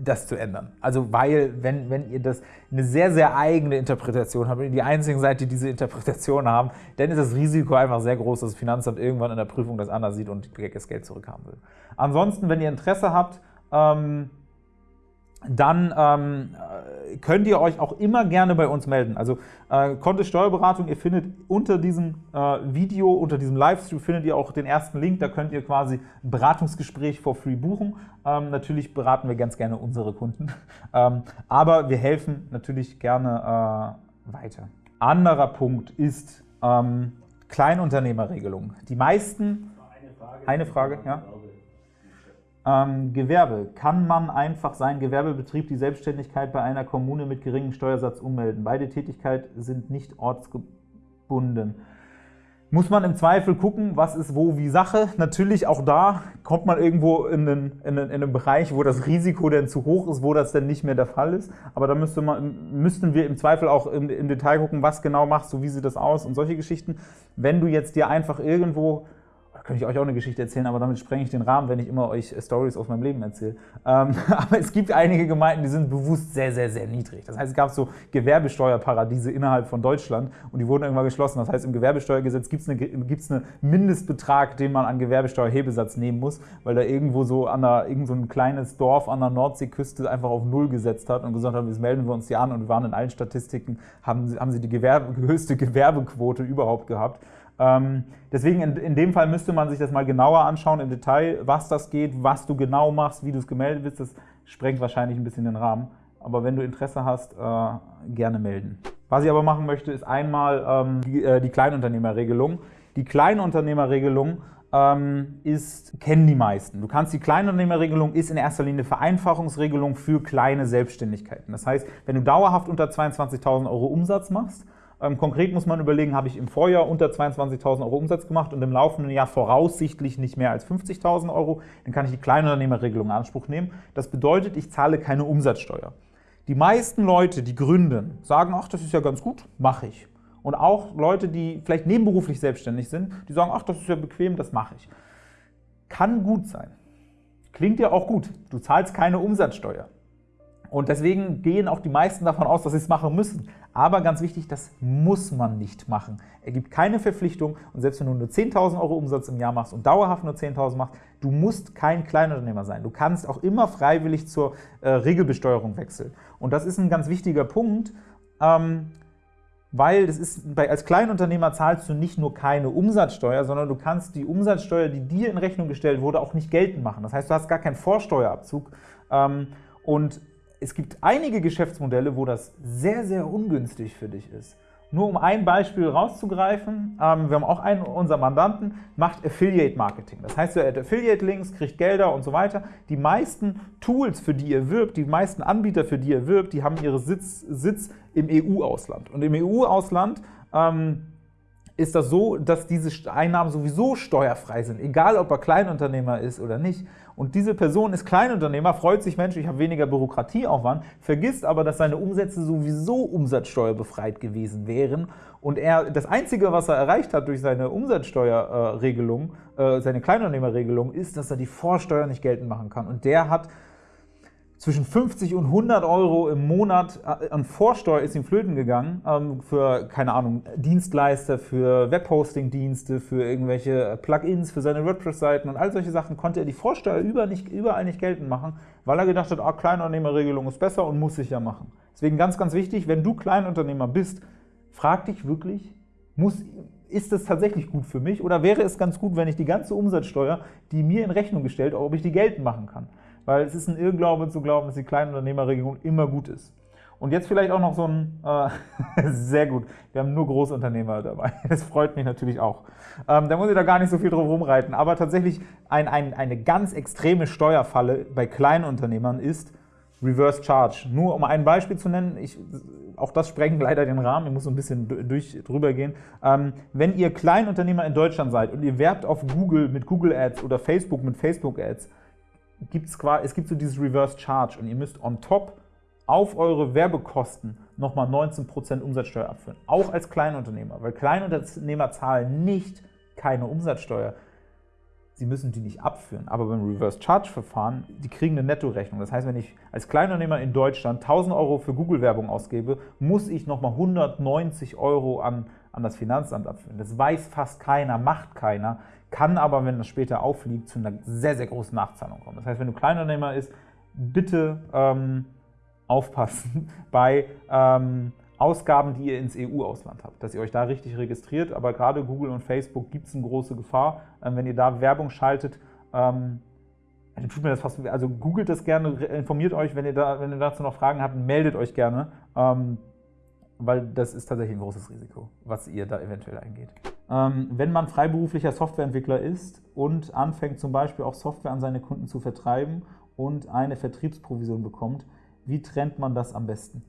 das zu ändern? Also weil, wenn, wenn ihr das eine sehr, sehr eigene Interpretation habt und ihr die einzigen seid, die diese Interpretation haben, dann ist das Risiko einfach sehr groß, dass das Finanzamt irgendwann in der Prüfung das anders sieht und das Geld zurückhaben will. Ansonsten, wenn ihr Interesse habt, ähm, dann ähm, könnt ihr euch auch immer gerne bei uns melden. Also äh, Kontist Steuerberatung, ihr findet unter diesem äh, Video, unter diesem Livestream findet ihr auch den ersten Link, da könnt ihr quasi ein Beratungsgespräch for free buchen. Ähm, natürlich beraten wir ganz gerne unsere Kunden, ähm, aber wir helfen natürlich gerne weiter. Anderer Punkt ist ähm, Kleinunternehmerregelung. Die meisten. Eine Frage, eine Frage ja. Ähm, Gewerbe. Kann man einfach seinen Gewerbebetrieb, die Selbstständigkeit bei einer Kommune mit geringem Steuersatz ummelden? Beide Tätigkeiten sind nicht ortsgebunden muss man im Zweifel gucken, was ist wo wie Sache. Natürlich auch da kommt man irgendwo in einen, in, einen, in einen, Bereich, wo das Risiko denn zu hoch ist, wo das denn nicht mehr der Fall ist. Aber da müsste man, müssten wir im Zweifel auch im, im Detail gucken, was genau machst du, wie sieht das aus und solche Geschichten. Wenn du jetzt dir einfach irgendwo könnte ich euch auch eine Geschichte erzählen, aber damit sprenge ich den Rahmen, wenn ich immer euch Stories aus meinem Leben erzähle. Ähm, aber es gibt einige Gemeinden, die sind bewusst sehr, sehr, sehr niedrig. Das heißt, es gab so Gewerbesteuerparadiese innerhalb von Deutschland und die wurden irgendwann geschlossen. Das heißt, im Gewerbesteuergesetz gibt es eine, einen Mindestbetrag, den man an Gewerbesteuerhebesatz nehmen muss, weil da irgendwo so an der, irgend so ein kleines Dorf an der Nordseeküste einfach auf Null gesetzt hat und gesagt hat, jetzt melden wir uns hier an und wir waren in allen Statistiken, haben, haben sie die Gewerbe, höchste Gewerbequote überhaupt gehabt. Ähm, deswegen in, in, dem Fall müsste man sich das mal genauer anschauen im Detail, was das geht, was du genau machst, wie du es gemeldet bist. Das sprengt wahrscheinlich ein bisschen den Rahmen. Aber wenn du Interesse hast, äh, gerne melden. Was ich aber machen möchte, ist einmal ähm, die, äh, die, Kleinunternehmerregelung. Die Kleinunternehmerregelung ähm, ist, kennen die meisten. Du kannst die Kleinunternehmerregelung ist in erster Linie Vereinfachungsregelung für kleine Selbstständigkeiten. Das heißt, wenn du dauerhaft unter 22.000 Euro Umsatz machst, konkret muss man überlegen, habe ich im Vorjahr unter 22.000 Euro Umsatz gemacht und im laufenden Jahr voraussichtlich nicht mehr als 50.000 Euro, dann kann ich die Kleinunternehmerregelung in Anspruch nehmen. Das bedeutet, ich zahle keine Umsatzsteuer. Die meisten Leute, die gründen, sagen, ach, das ist ja ganz gut, mache ich. Und auch Leute, die vielleicht nebenberuflich selbstständig sind, die sagen, ach, das ist ja bequem, das mache ich. Kann gut sein. Klingt ja auch gut. Du zahlst keine Umsatzsteuer. Und deswegen gehen auch die meisten davon aus, dass sie es machen müssen. Aber ganz wichtig, das muss man nicht machen. Er gibt keine Verpflichtung und selbst wenn du nur 10.000 Euro Umsatz im Jahr machst und dauerhaft nur 10.000 machst, du musst kein Kleinunternehmer sein. Du kannst auch immer freiwillig zur äh, Regelbesteuerung wechseln. Und das ist ein ganz wichtiger Punkt, ähm, weil das ist, bei, als Kleinunternehmer zahlst du nicht nur keine Umsatzsteuer, sondern du kannst die Umsatzsteuer, die dir in Rechnung gestellt wurde, auch nicht geltend machen. Das heißt, du hast gar keinen Vorsteuerabzug. Ähm, und es gibt einige Geschäftsmodelle, wo das sehr, sehr ungünstig für dich ist. Nur um ein Beispiel rauszugreifen, ähm, wir haben auch einen unserer Mandanten, macht Affiliate Marketing. Das heißt, er hat Affiliate-Links, kriegt Gelder und so weiter. Die meisten Tools, für die er wirbt, die meisten Anbieter, für die er wirbt, die haben ihren Sitz, Sitz im EU-Ausland. Und im EU-Ausland ähm, ist das so, dass diese Einnahmen sowieso steuerfrei sind, egal ob er Kleinunternehmer ist oder nicht. Und diese Person ist Kleinunternehmer, freut sich, Mensch, ich habe weniger Bürokratieaufwand, vergisst aber, dass seine Umsätze sowieso umsatzsteuerbefreit gewesen wären. Und er, das Einzige, was er erreicht hat durch seine Umsatzsteuerregelung, äh, seine Kleinunternehmerregelung, ist, dass er die Vorsteuer nicht geltend machen kann. Und der hat zwischen 50 und 100 Euro im Monat äh, an Vorsteuer ist ihm flöten gegangen ähm, für, keine Ahnung, Dienstleister, für Webhosting-Dienste, für irgendwelche Plugins, für seine WordPress-Seiten und all solche Sachen konnte er die Vorsteuer über nicht, überall nicht geltend machen, weil er gedacht hat, ah, Kleinunternehmerregelung ist besser und muss ich ja machen. Deswegen ganz, ganz wichtig, wenn du Kleinunternehmer bist, frag dich wirklich, muss, ist das tatsächlich gut für mich oder wäre es ganz gut, wenn ich die ganze Umsatzsteuer, die mir in Rechnung gestellt, ob ich die geltend machen kann? Weil es ist ein Irrglaube zu glauben, dass die Kleinunternehmerregelung immer gut ist. Und jetzt vielleicht auch noch so ein, äh, sehr gut, wir haben nur Großunternehmer dabei, das freut mich natürlich auch. Ähm, da muss ich da gar nicht so viel drum rumreiten, aber tatsächlich ein, ein, eine ganz extreme Steuerfalle bei Kleinunternehmern ist Reverse Charge. Nur um ein Beispiel zu nennen, ich, auch das sprengt leider den Rahmen, ich muss so ein bisschen durch, drüber gehen. Ähm, wenn ihr Kleinunternehmer in Deutschland seid und ihr werbt auf Google mit Google Ads oder Facebook mit Facebook Ads, gibt's quasi, es gibt so dieses Reverse Charge und ihr müsst on top auf eure Werbekosten nochmal 19% Umsatzsteuer abführen. Auch als Kleinunternehmer, weil Kleinunternehmer zahlen nicht keine Umsatzsteuer. Sie müssen die nicht abführen. Aber beim Reverse Charge Verfahren, die kriegen eine Nettorechnung. Das heißt, wenn ich als Kleinunternehmer in Deutschland 1000 Euro für Google-Werbung ausgebe, muss ich nochmal 190 Euro an, an das Finanzamt abführen. Das weiß fast keiner, macht keiner kann aber, wenn das später aufliegt, zu einer sehr, sehr großen Nachzahlung kommen. Das heißt, wenn du Kleinunternehmer ist, bitte ähm, aufpassen bei ähm, Ausgaben, die ihr ins EU-Ausland habt, dass ihr euch da richtig registriert. Aber gerade Google und Facebook gibt es eine große Gefahr, ähm, wenn ihr da Werbung schaltet. Ähm, tut mir das fast, also googelt das gerne, informiert euch, wenn ihr, da, wenn ihr dazu noch Fragen habt, meldet euch gerne. Ähm, weil das ist tatsächlich ein großes Risiko, was ihr da eventuell eingeht. Ähm, wenn man freiberuflicher Softwareentwickler ist und anfängt zum Beispiel auch Software an seine Kunden zu vertreiben und eine Vertriebsprovision bekommt, wie trennt man das am besten?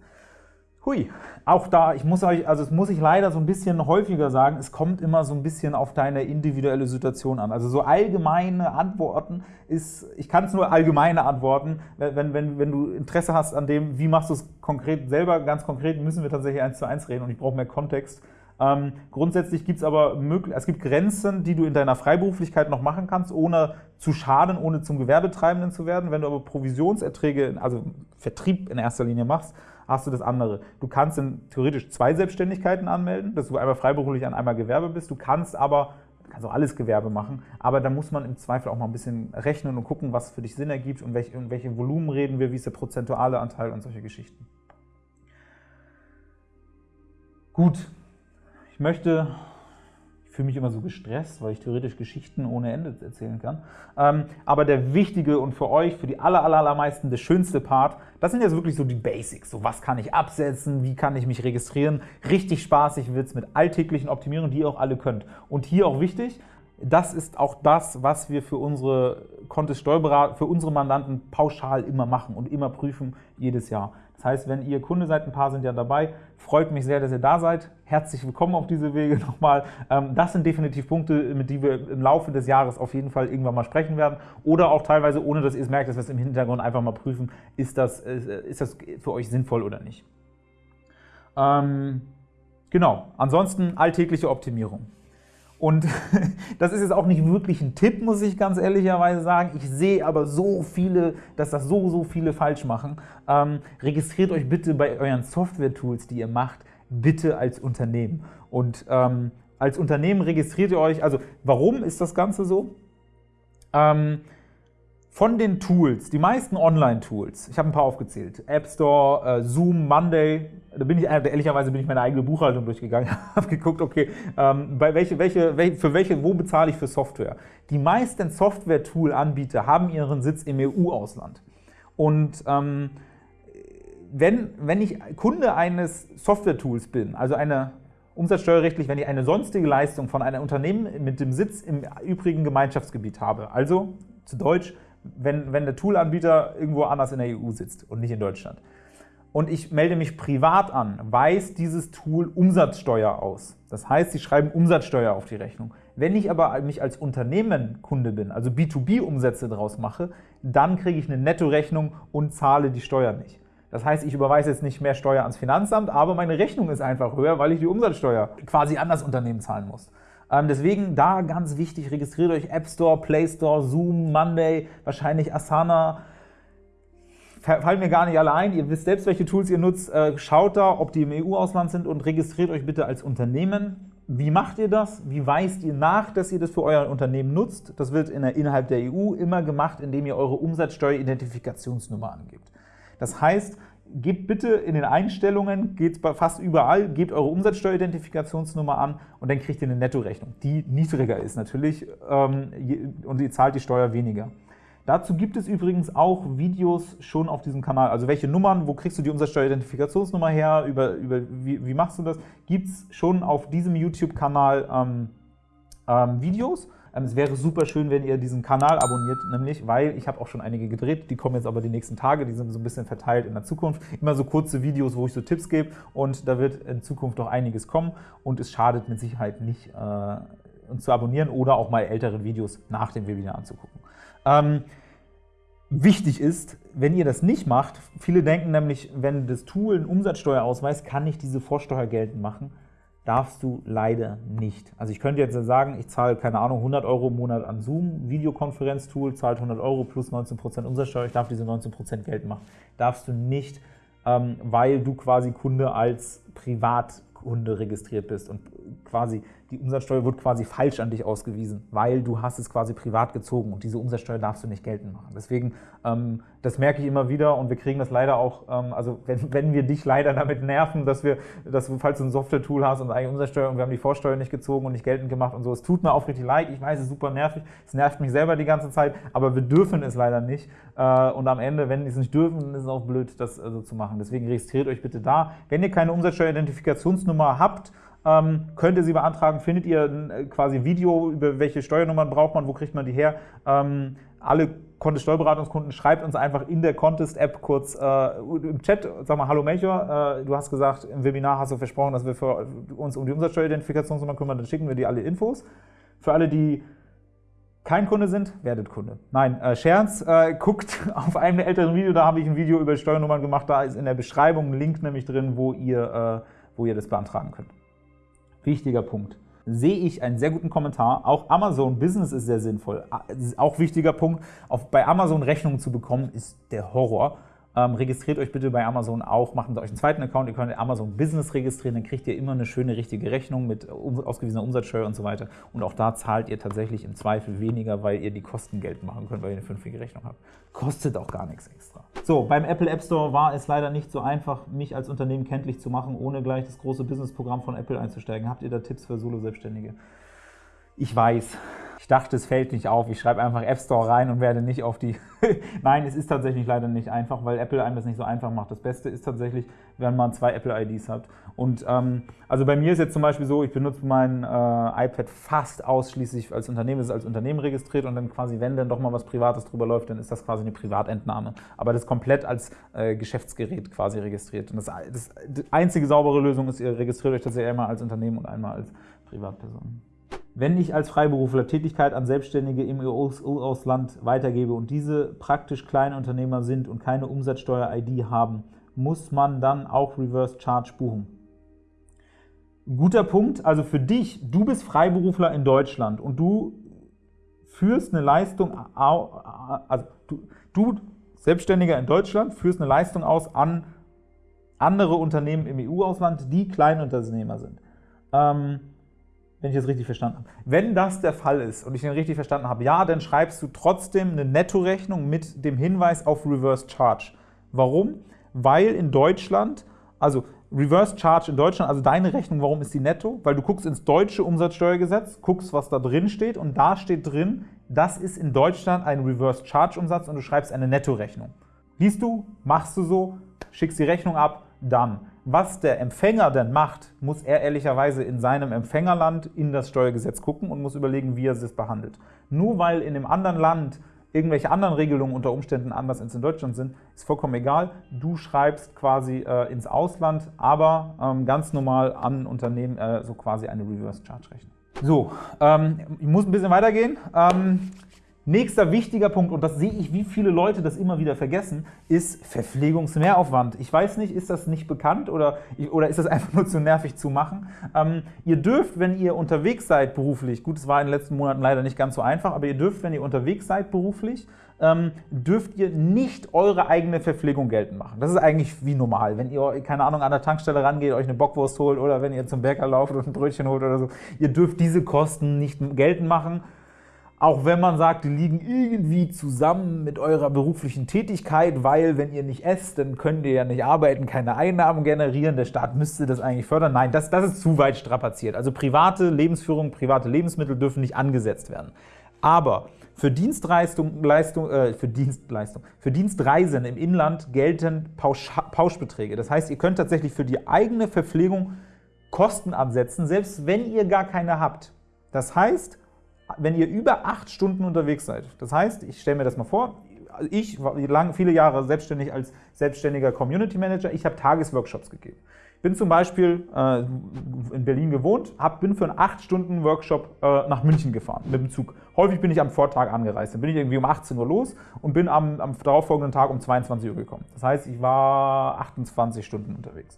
Hui, auch da, ich muss euch, also es muss ich leider so ein bisschen häufiger sagen, es kommt immer so ein bisschen auf deine individuelle Situation an. Also so allgemeine Antworten ist, ich kann es nur allgemeine antworten, wenn, wenn, wenn du Interesse hast an dem, wie machst du es konkret selber, ganz konkret müssen wir tatsächlich eins zu eins reden und ich brauche mehr Kontext. Ähm, grundsätzlich gibt es aber es gibt Grenzen, die du in deiner Freiberuflichkeit noch machen kannst, ohne zu schaden, ohne zum Gewerbetreibenden zu werden. Wenn du aber Provisionserträge, also Vertrieb in erster Linie machst, hast du das andere. Du kannst in theoretisch zwei Selbstständigkeiten anmelden, dass du einmal freiberuflich an einmal Gewerbe bist. Du kannst aber kannst auch alles Gewerbe machen, aber da muss man im Zweifel auch mal ein bisschen rechnen und gucken, was für dich Sinn ergibt und welche, und welche Volumen reden wir, wie ist der prozentuale Anteil und solche Geschichten. Gut, ich möchte fühle mich immer so gestresst, weil ich theoretisch Geschichten ohne Ende erzählen kann. Ähm, aber der wichtige und für euch, für die aller, aller, allermeisten, der schönste Part, das sind jetzt wirklich so die Basics. So, was kann ich absetzen, wie kann ich mich registrieren. Richtig spaßig wird es mit alltäglichen Optimierungen, die ihr auch alle könnt. Und hier auch wichtig, das ist auch das, was wir für unsere Contest Steuerberater, für unsere Mandanten pauschal immer machen und immer prüfen, jedes Jahr. Das heißt, wenn ihr Kunde seid, ein paar sind ja dabei, freut mich sehr, dass ihr da seid. Herzlich willkommen auf diese Wege nochmal. Ähm, das sind definitiv Punkte, mit denen wir im Laufe des Jahres auf jeden Fall irgendwann mal sprechen werden. Oder auch teilweise, ohne dass ihr es merkt, dass wir es im Hintergrund einfach mal prüfen, ist das, äh, ist das für euch sinnvoll oder nicht. Ähm, genau, ansonsten alltägliche Optimierung. Und das ist jetzt auch nicht wirklich ein Tipp, muss ich ganz ehrlicherweise sagen. Ich sehe aber so viele, dass das so, so viele falsch machen. Ähm, registriert euch bitte bei euren Software-Tools, die ihr macht, bitte als Unternehmen. Und ähm, als Unternehmen registriert ihr euch, also warum ist das Ganze so? Ähm, von den Tools, die meisten Online-Tools, ich habe ein paar aufgezählt, App Store, äh, Zoom, Monday, da bin ich äh, ehrlicherweise bin ich meine eigene Buchhaltung durchgegangen, habe geguckt, okay, ähm, bei welche, welche, welche, für welche, wo bezahle ich für Software? Die meisten Software-Tool-Anbieter haben ihren Sitz im EU-Ausland. Und ähm, wenn, wenn ich Kunde eines Software-Tools bin, also eine umsatzsteuerrechtlich, wenn ich eine sonstige Leistung von einem Unternehmen mit dem Sitz im übrigen Gemeinschaftsgebiet habe, also zu Deutsch, wenn, wenn der Toolanbieter irgendwo anders in der EU sitzt und nicht in Deutschland. Und ich melde mich privat an, weist dieses Tool Umsatzsteuer aus. Das heißt, Sie schreiben Umsatzsteuer auf die Rechnung. Wenn ich aber mich als Unternehmen Kunde bin, also B2B-Umsätze daraus mache, dann kriege ich eine Nettorechnung und zahle die Steuer nicht. Das heißt, ich überweise jetzt nicht mehr Steuer ans Finanzamt, aber meine Rechnung ist einfach höher, weil ich die Umsatzsteuer quasi an das Unternehmen zahlen muss. Ähm, deswegen da ganz wichtig, registriert euch App Store, Play Store, Zoom, Monday, wahrscheinlich Asana. Fallen mir gar nicht alle ein. Ihr wisst selbst, welche Tools ihr nutzt. Äh, schaut da, ob die im EU-Ausland sind und registriert euch bitte als Unternehmen. Wie macht ihr das? Wie weist ihr nach, dass ihr das für euer Unternehmen nutzt? Das wird innerhalb der EU immer gemacht, indem ihr eure Umsatzsteueridentifikationsnummer angebt. Das heißt, gebt bitte in den Einstellungen, geht fast überall, gebt eure Umsatzsteueridentifikationsnummer an und dann kriegt ihr eine Nettorechnung, die niedriger ist natürlich ähm, und ihr zahlt die Steuer weniger. Dazu gibt es übrigens auch Videos schon auf diesem Kanal. Also welche Nummern, wo kriegst du die Umsatzsteueridentifikationsnummer her, über, über, wie, wie machst du das, gibt es schon auf diesem YouTube-Kanal ähm, ähm, Videos. Ähm, es wäre super schön, wenn ihr diesen Kanal abonniert, nämlich, weil ich habe auch schon einige gedreht, die kommen jetzt aber die nächsten Tage, die sind so ein bisschen verteilt in der Zukunft. Immer so kurze Videos, wo ich so Tipps gebe und da wird in Zukunft noch einiges kommen und es schadet mit Sicherheit nicht, äh, uns zu abonnieren oder auch mal ältere Videos nach dem Webinar anzugucken. Ähm, Wichtig ist, wenn ihr das nicht macht, viele denken nämlich, wenn das Tool einen Umsatzsteuerausweis, kann ich diese Vorsteuer geltend machen darfst du leider nicht. Also ich könnte jetzt sagen, ich zahle, keine Ahnung, 100 Euro im Monat an Zoom, Videokonferenztool, zahlt 100 Euro plus 19% Umsatzsteuer, ich darf diese 19% geltend machen. Darfst du nicht, ähm, weil du quasi Kunde als Privatkunde registriert bist und quasi die Umsatzsteuer wird quasi falsch an dich ausgewiesen, weil du hast es quasi privat gezogen und diese Umsatzsteuer darfst du nicht geltend machen. Deswegen, ähm, das merke ich immer wieder und wir kriegen das leider auch, ähm, also wenn, wenn wir dich leider damit nerven, dass wir, dass du, falls du ein Software-Tool hast und eigene Umsatzsteuer und wir haben die Vorsteuer nicht gezogen und nicht geltend gemacht und so, es tut mir aufrichtig leid, ich weiß, es ist super nervig, es nervt mich selber die ganze Zeit, aber wir dürfen es leider nicht äh, und am Ende, wenn wir es nicht dürfen, ist es auch blöd, das äh, so zu machen. Deswegen registriert euch bitte da. Wenn ihr keine Umsatzsteueridentifikationsnummer habt, ähm, könnt ihr sie beantragen. Findet ihr äh, quasi Video, über welche Steuernummern braucht man, wo kriegt man die her? Ähm, alle Contest Steuerberatungskunden, schreibt uns einfach in der Contest-App kurz äh, im Chat, sag mal, hallo Major, äh, du hast gesagt, im Webinar hast du versprochen, dass wir für uns um die Umsatzsteueridentifikationsnummer kümmern, dann schicken wir dir alle Infos. Für alle, die kein Kunde sind, werdet Kunde. Nein, äh, Scherz, äh, guckt auf einem älteren Video, da habe ich ein Video über Steuernummern gemacht, da ist in der Beschreibung ein Link nämlich drin, wo ihr, äh, wo ihr das beantragen könnt. Wichtiger Punkt. Sehe ich einen sehr guten Kommentar. Auch Amazon Business ist sehr sinnvoll. Auch wichtiger Punkt. Auf, bei Amazon Rechnungen zu bekommen, ist der Horror. Ähm, registriert euch bitte bei Amazon auch, macht euch einen zweiten Account, ihr könnt Amazon Business registrieren, dann kriegt ihr immer eine schöne, richtige Rechnung mit ausgewiesener Umsatzsteuer und so weiter. Und auch da zahlt ihr tatsächlich im Zweifel weniger, weil ihr die Kosten geltend machen könnt, weil ihr eine fünfjährige Rechnung habt. Kostet auch gar nichts extra. So, beim Apple App Store war es leider nicht so einfach, mich als Unternehmen kenntlich zu machen, ohne gleich das große Businessprogramm von Apple einzusteigen. Habt ihr da Tipps für Solo-Selbstständige? Ich weiß, ich dachte, es fällt nicht auf. Ich schreibe einfach App Store rein und werde nicht auf die. Nein, es ist tatsächlich leider nicht einfach, weil Apple einem das nicht so einfach macht. Das Beste ist tatsächlich, wenn man zwei Apple-IDs hat. Und ähm, also bei mir ist jetzt zum Beispiel so, ich benutze mein äh, iPad fast ausschließlich als Unternehmen, es ist als Unternehmen registriert und dann quasi, wenn dann doch mal was Privates drüber läuft, dann ist das quasi eine Privatentnahme. Aber das ist komplett als äh, Geschäftsgerät quasi registriert. Und das, das, die einzige saubere Lösung ist, ihr registriert euch tatsächlich einmal als Unternehmen und einmal als Privatperson. Wenn ich als Freiberufler Tätigkeit an Selbstständige im EU-Ausland weitergebe und diese praktisch Kleinunternehmer sind und keine Umsatzsteuer-ID haben, muss man dann auch Reverse Charge buchen. Guter Punkt, also für dich, du bist Freiberufler in Deutschland und du führst eine Leistung, also du, du Selbstständiger in Deutschland, führst eine Leistung aus an andere Unternehmen im EU-Ausland, die Kleinunternehmer sind. Ähm, wenn ich das richtig verstanden habe. Wenn das der Fall ist und ich den richtig verstanden habe, ja, dann schreibst du trotzdem eine Nettorechnung mit dem Hinweis auf Reverse Charge. Warum? Weil in Deutschland, also Reverse Charge in Deutschland, also deine Rechnung, warum ist die netto? Weil du guckst ins deutsche Umsatzsteuergesetz, guckst, was da drin steht und da steht drin, das ist in Deutschland ein Reverse Charge Umsatz und du schreibst eine Nettorechnung. Liest du, machst du so, schickst die Rechnung ab, dann. Was der Empfänger denn macht, muss er ehrlicherweise in seinem Empfängerland in das Steuergesetz gucken und muss überlegen, wie er es behandelt. Nur weil in einem anderen Land irgendwelche anderen Regelungen unter Umständen anders als in Deutschland sind, ist vollkommen egal. Du schreibst quasi äh, ins Ausland, aber ähm, ganz normal an Unternehmen äh, so quasi eine Reverse Charge Rechnung. So, ähm, ich muss ein bisschen weitergehen. Ähm, Nächster wichtiger Punkt, und das sehe ich, wie viele Leute das immer wieder vergessen, ist Verpflegungsmehraufwand. Ich weiß nicht, ist das nicht bekannt oder, oder ist das einfach nur zu nervig zu machen? Ähm, ihr dürft, wenn ihr unterwegs seid beruflich, gut, es war in den letzten Monaten leider nicht ganz so einfach, aber ihr dürft, wenn ihr unterwegs seid beruflich, ähm, dürft ihr nicht eure eigene Verpflegung geltend machen. Das ist eigentlich wie normal. Wenn ihr, keine Ahnung, an der Tankstelle rangeht, euch eine Bockwurst holt oder wenn ihr zum Bäcker lauft und ein Brötchen holt oder so, ihr dürft diese Kosten nicht geltend machen auch wenn man sagt, die liegen irgendwie zusammen mit eurer beruflichen Tätigkeit, weil wenn ihr nicht esst, dann könnt ihr ja nicht arbeiten, keine Einnahmen generieren, der Staat müsste das eigentlich fördern. Nein, das, das ist zu weit strapaziert. Also private Lebensführung, private Lebensmittel dürfen nicht angesetzt werden. Aber für Dienstleistung, Leistung, äh, für Dienstleistung, für Dienstreisen im Inland gelten Pausch, Pauschbeträge. Das heißt, ihr könnt tatsächlich für die eigene Verpflegung Kosten ansetzen, selbst wenn ihr gar keine habt. Das heißt, wenn ihr über acht Stunden unterwegs seid, das heißt, ich stelle mir das mal vor, ich war lang, viele Jahre selbstständig als selbstständiger Community Manager, ich habe Tagesworkshops gegeben. Ich bin zum Beispiel äh, in Berlin gewohnt, hab, bin für einen 8-Stunden-Workshop äh, nach München gefahren mit dem Zug. Häufig bin ich am Vortag angereist. Dann bin ich irgendwie um 18 Uhr los und bin am, am darauffolgenden Tag um 22 Uhr gekommen. Das heißt, ich war 28 Stunden unterwegs.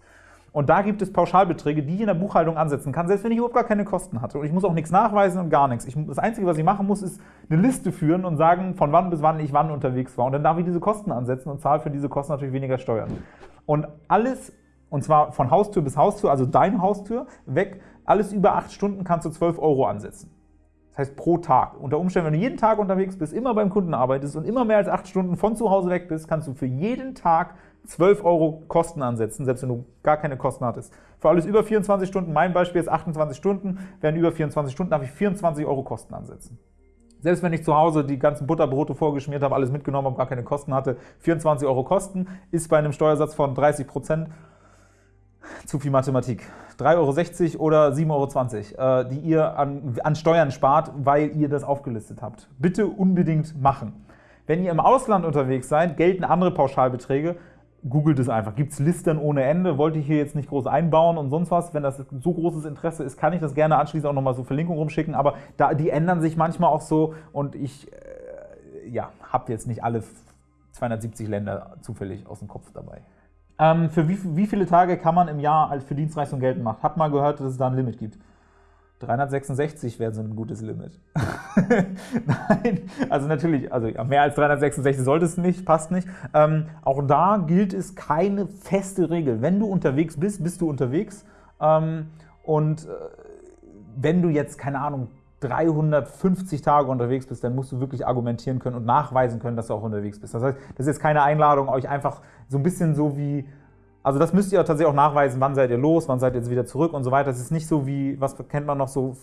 Und da gibt es Pauschalbeträge, die ich in der Buchhaltung ansetzen kann, selbst wenn ich überhaupt gar keine Kosten hatte. Und ich muss auch nichts nachweisen und gar nichts. Ich, das Einzige, was ich machen muss, ist eine Liste führen und sagen, von wann bis wann ich wann unterwegs war. Und dann darf ich diese Kosten ansetzen und zahle für diese Kosten natürlich weniger Steuern. Und alles und zwar von Haustür bis Haustür, also deine Haustür, weg, alles über acht Stunden kannst du 12 Euro ansetzen. Das heißt pro Tag. Unter Umständen, wenn du jeden Tag unterwegs bist, immer beim Kunden arbeitest und immer mehr als acht Stunden von zu Hause weg bist, kannst du für jeden Tag 12 Euro Kosten ansetzen, selbst wenn du gar keine Kosten hattest. Für alles über 24 Stunden, mein Beispiel ist 28 Stunden, wären über 24 Stunden, darf ich 24 Euro Kosten ansetzen. Selbst wenn ich zu Hause die ganzen Butterbrote vorgeschmiert habe, alles mitgenommen habe, gar keine Kosten hatte, 24 Euro Kosten, ist bei einem Steuersatz von 30 Prozent zu viel Mathematik. 3,60 Euro oder 7,20 Euro, äh, die ihr an, an Steuern spart, weil ihr das aufgelistet habt. Bitte unbedingt machen. Wenn ihr im Ausland unterwegs seid, gelten andere Pauschalbeträge googelt es einfach. Gibt es Listen ohne Ende? Wollte ich hier jetzt nicht groß einbauen und sonst was. Wenn das so großes Interesse ist, kann ich das gerne anschließend auch nochmal so Verlinkungen rumschicken. Aber da, die ändern sich manchmal auch so und ich äh, ja, habe jetzt nicht alle 270 Länder zufällig aus dem Kopf dabei. Ähm, für wie, wie viele Tage kann man im Jahr für Dienstleistung geltend machen? Hat mal gehört, dass es da ein Limit gibt. 366 wäre so ein gutes Limit. Nein, also natürlich, also mehr als 366 sollte es nicht, passt nicht. Ähm, auch da gilt es keine feste Regel. Wenn du unterwegs bist, bist du unterwegs. Ähm, und äh, wenn du jetzt, keine Ahnung, 350 Tage unterwegs bist, dann musst du wirklich argumentieren können und nachweisen können, dass du auch unterwegs bist. Das heißt, das ist jetzt keine Einladung, euch einfach so ein bisschen so wie also das müsst ihr tatsächlich auch nachweisen, wann seid ihr los, wann seid ihr jetzt wieder zurück und so weiter. Das ist nicht so wie, was kennt man noch so,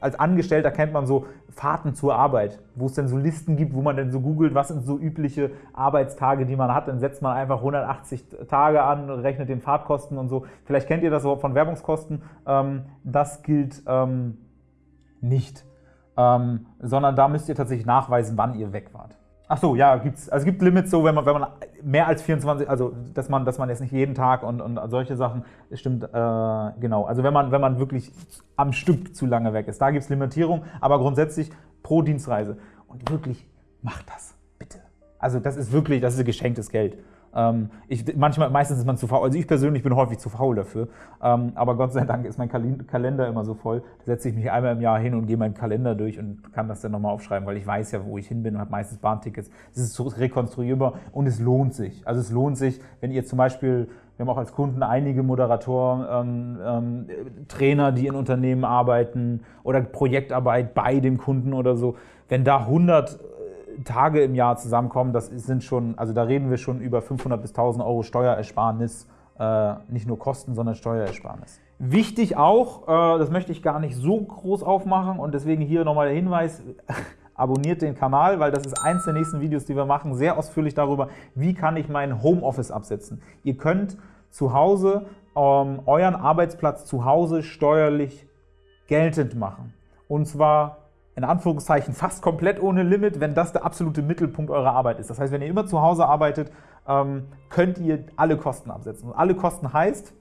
als Angestellter kennt man so Fahrten zur Arbeit, wo es denn so Listen gibt, wo man denn so googelt, was sind so übliche Arbeitstage, die man hat. Dann setzt man einfach 180 Tage an, rechnet den Fahrtkosten und so. Vielleicht kennt ihr das überhaupt von Werbungskosten. Ähm, das gilt ähm, nicht, ähm, sondern da müsst ihr tatsächlich nachweisen, wann ihr weg wart. Ach so, ja, gibt's, also es gibt Limits so, wenn man, wenn man mehr als 24, also dass man, dass man jetzt nicht jeden Tag und, und solche Sachen, stimmt, äh, genau. Also wenn man, wenn man wirklich am Stück zu lange weg ist, da gibt es Limitierung, aber grundsätzlich pro Dienstreise. Und wirklich, macht das, bitte. Also das ist wirklich, das ist geschenktes Geld. Ähm, ich, manchmal, meistens ist man zu faul. Also ich persönlich bin häufig zu faul dafür. Ähm, aber Gott sei Dank ist mein Kalender immer so voll. Da setze ich mich einmal im Jahr hin und gehe meinen Kalender durch und kann das dann nochmal aufschreiben, weil ich weiß ja, wo ich hin bin und habe meistens Bahntickets. Es ist rekonstruierbar und es lohnt sich. Also es lohnt sich, wenn ihr zum Beispiel wir haben auch als Kunden einige Moderatoren, ähm, ähm, Trainer, die in Unternehmen arbeiten oder Projektarbeit bei dem Kunden oder so. Wenn da 100 Tage im Jahr zusammenkommen, das sind schon, also da reden wir schon über 500 bis 1000 Euro Steuerersparnis, äh, nicht nur Kosten, sondern Steuerersparnis. Wichtig auch, äh, das möchte ich gar nicht so groß aufmachen und deswegen hier nochmal der Hinweis, abonniert den Kanal, weil das ist eins der nächsten Videos, die wir machen, sehr ausführlich darüber, wie kann ich mein Homeoffice absetzen. Ihr könnt zu Hause ähm, euren Arbeitsplatz zu Hause steuerlich geltend machen. Und zwar in Anführungszeichen fast komplett ohne Limit, wenn das der absolute Mittelpunkt eurer Arbeit ist. Das heißt, wenn ihr immer zu Hause arbeitet, ähm, könnt ihr alle Kosten absetzen. Und alle Kosten heißt,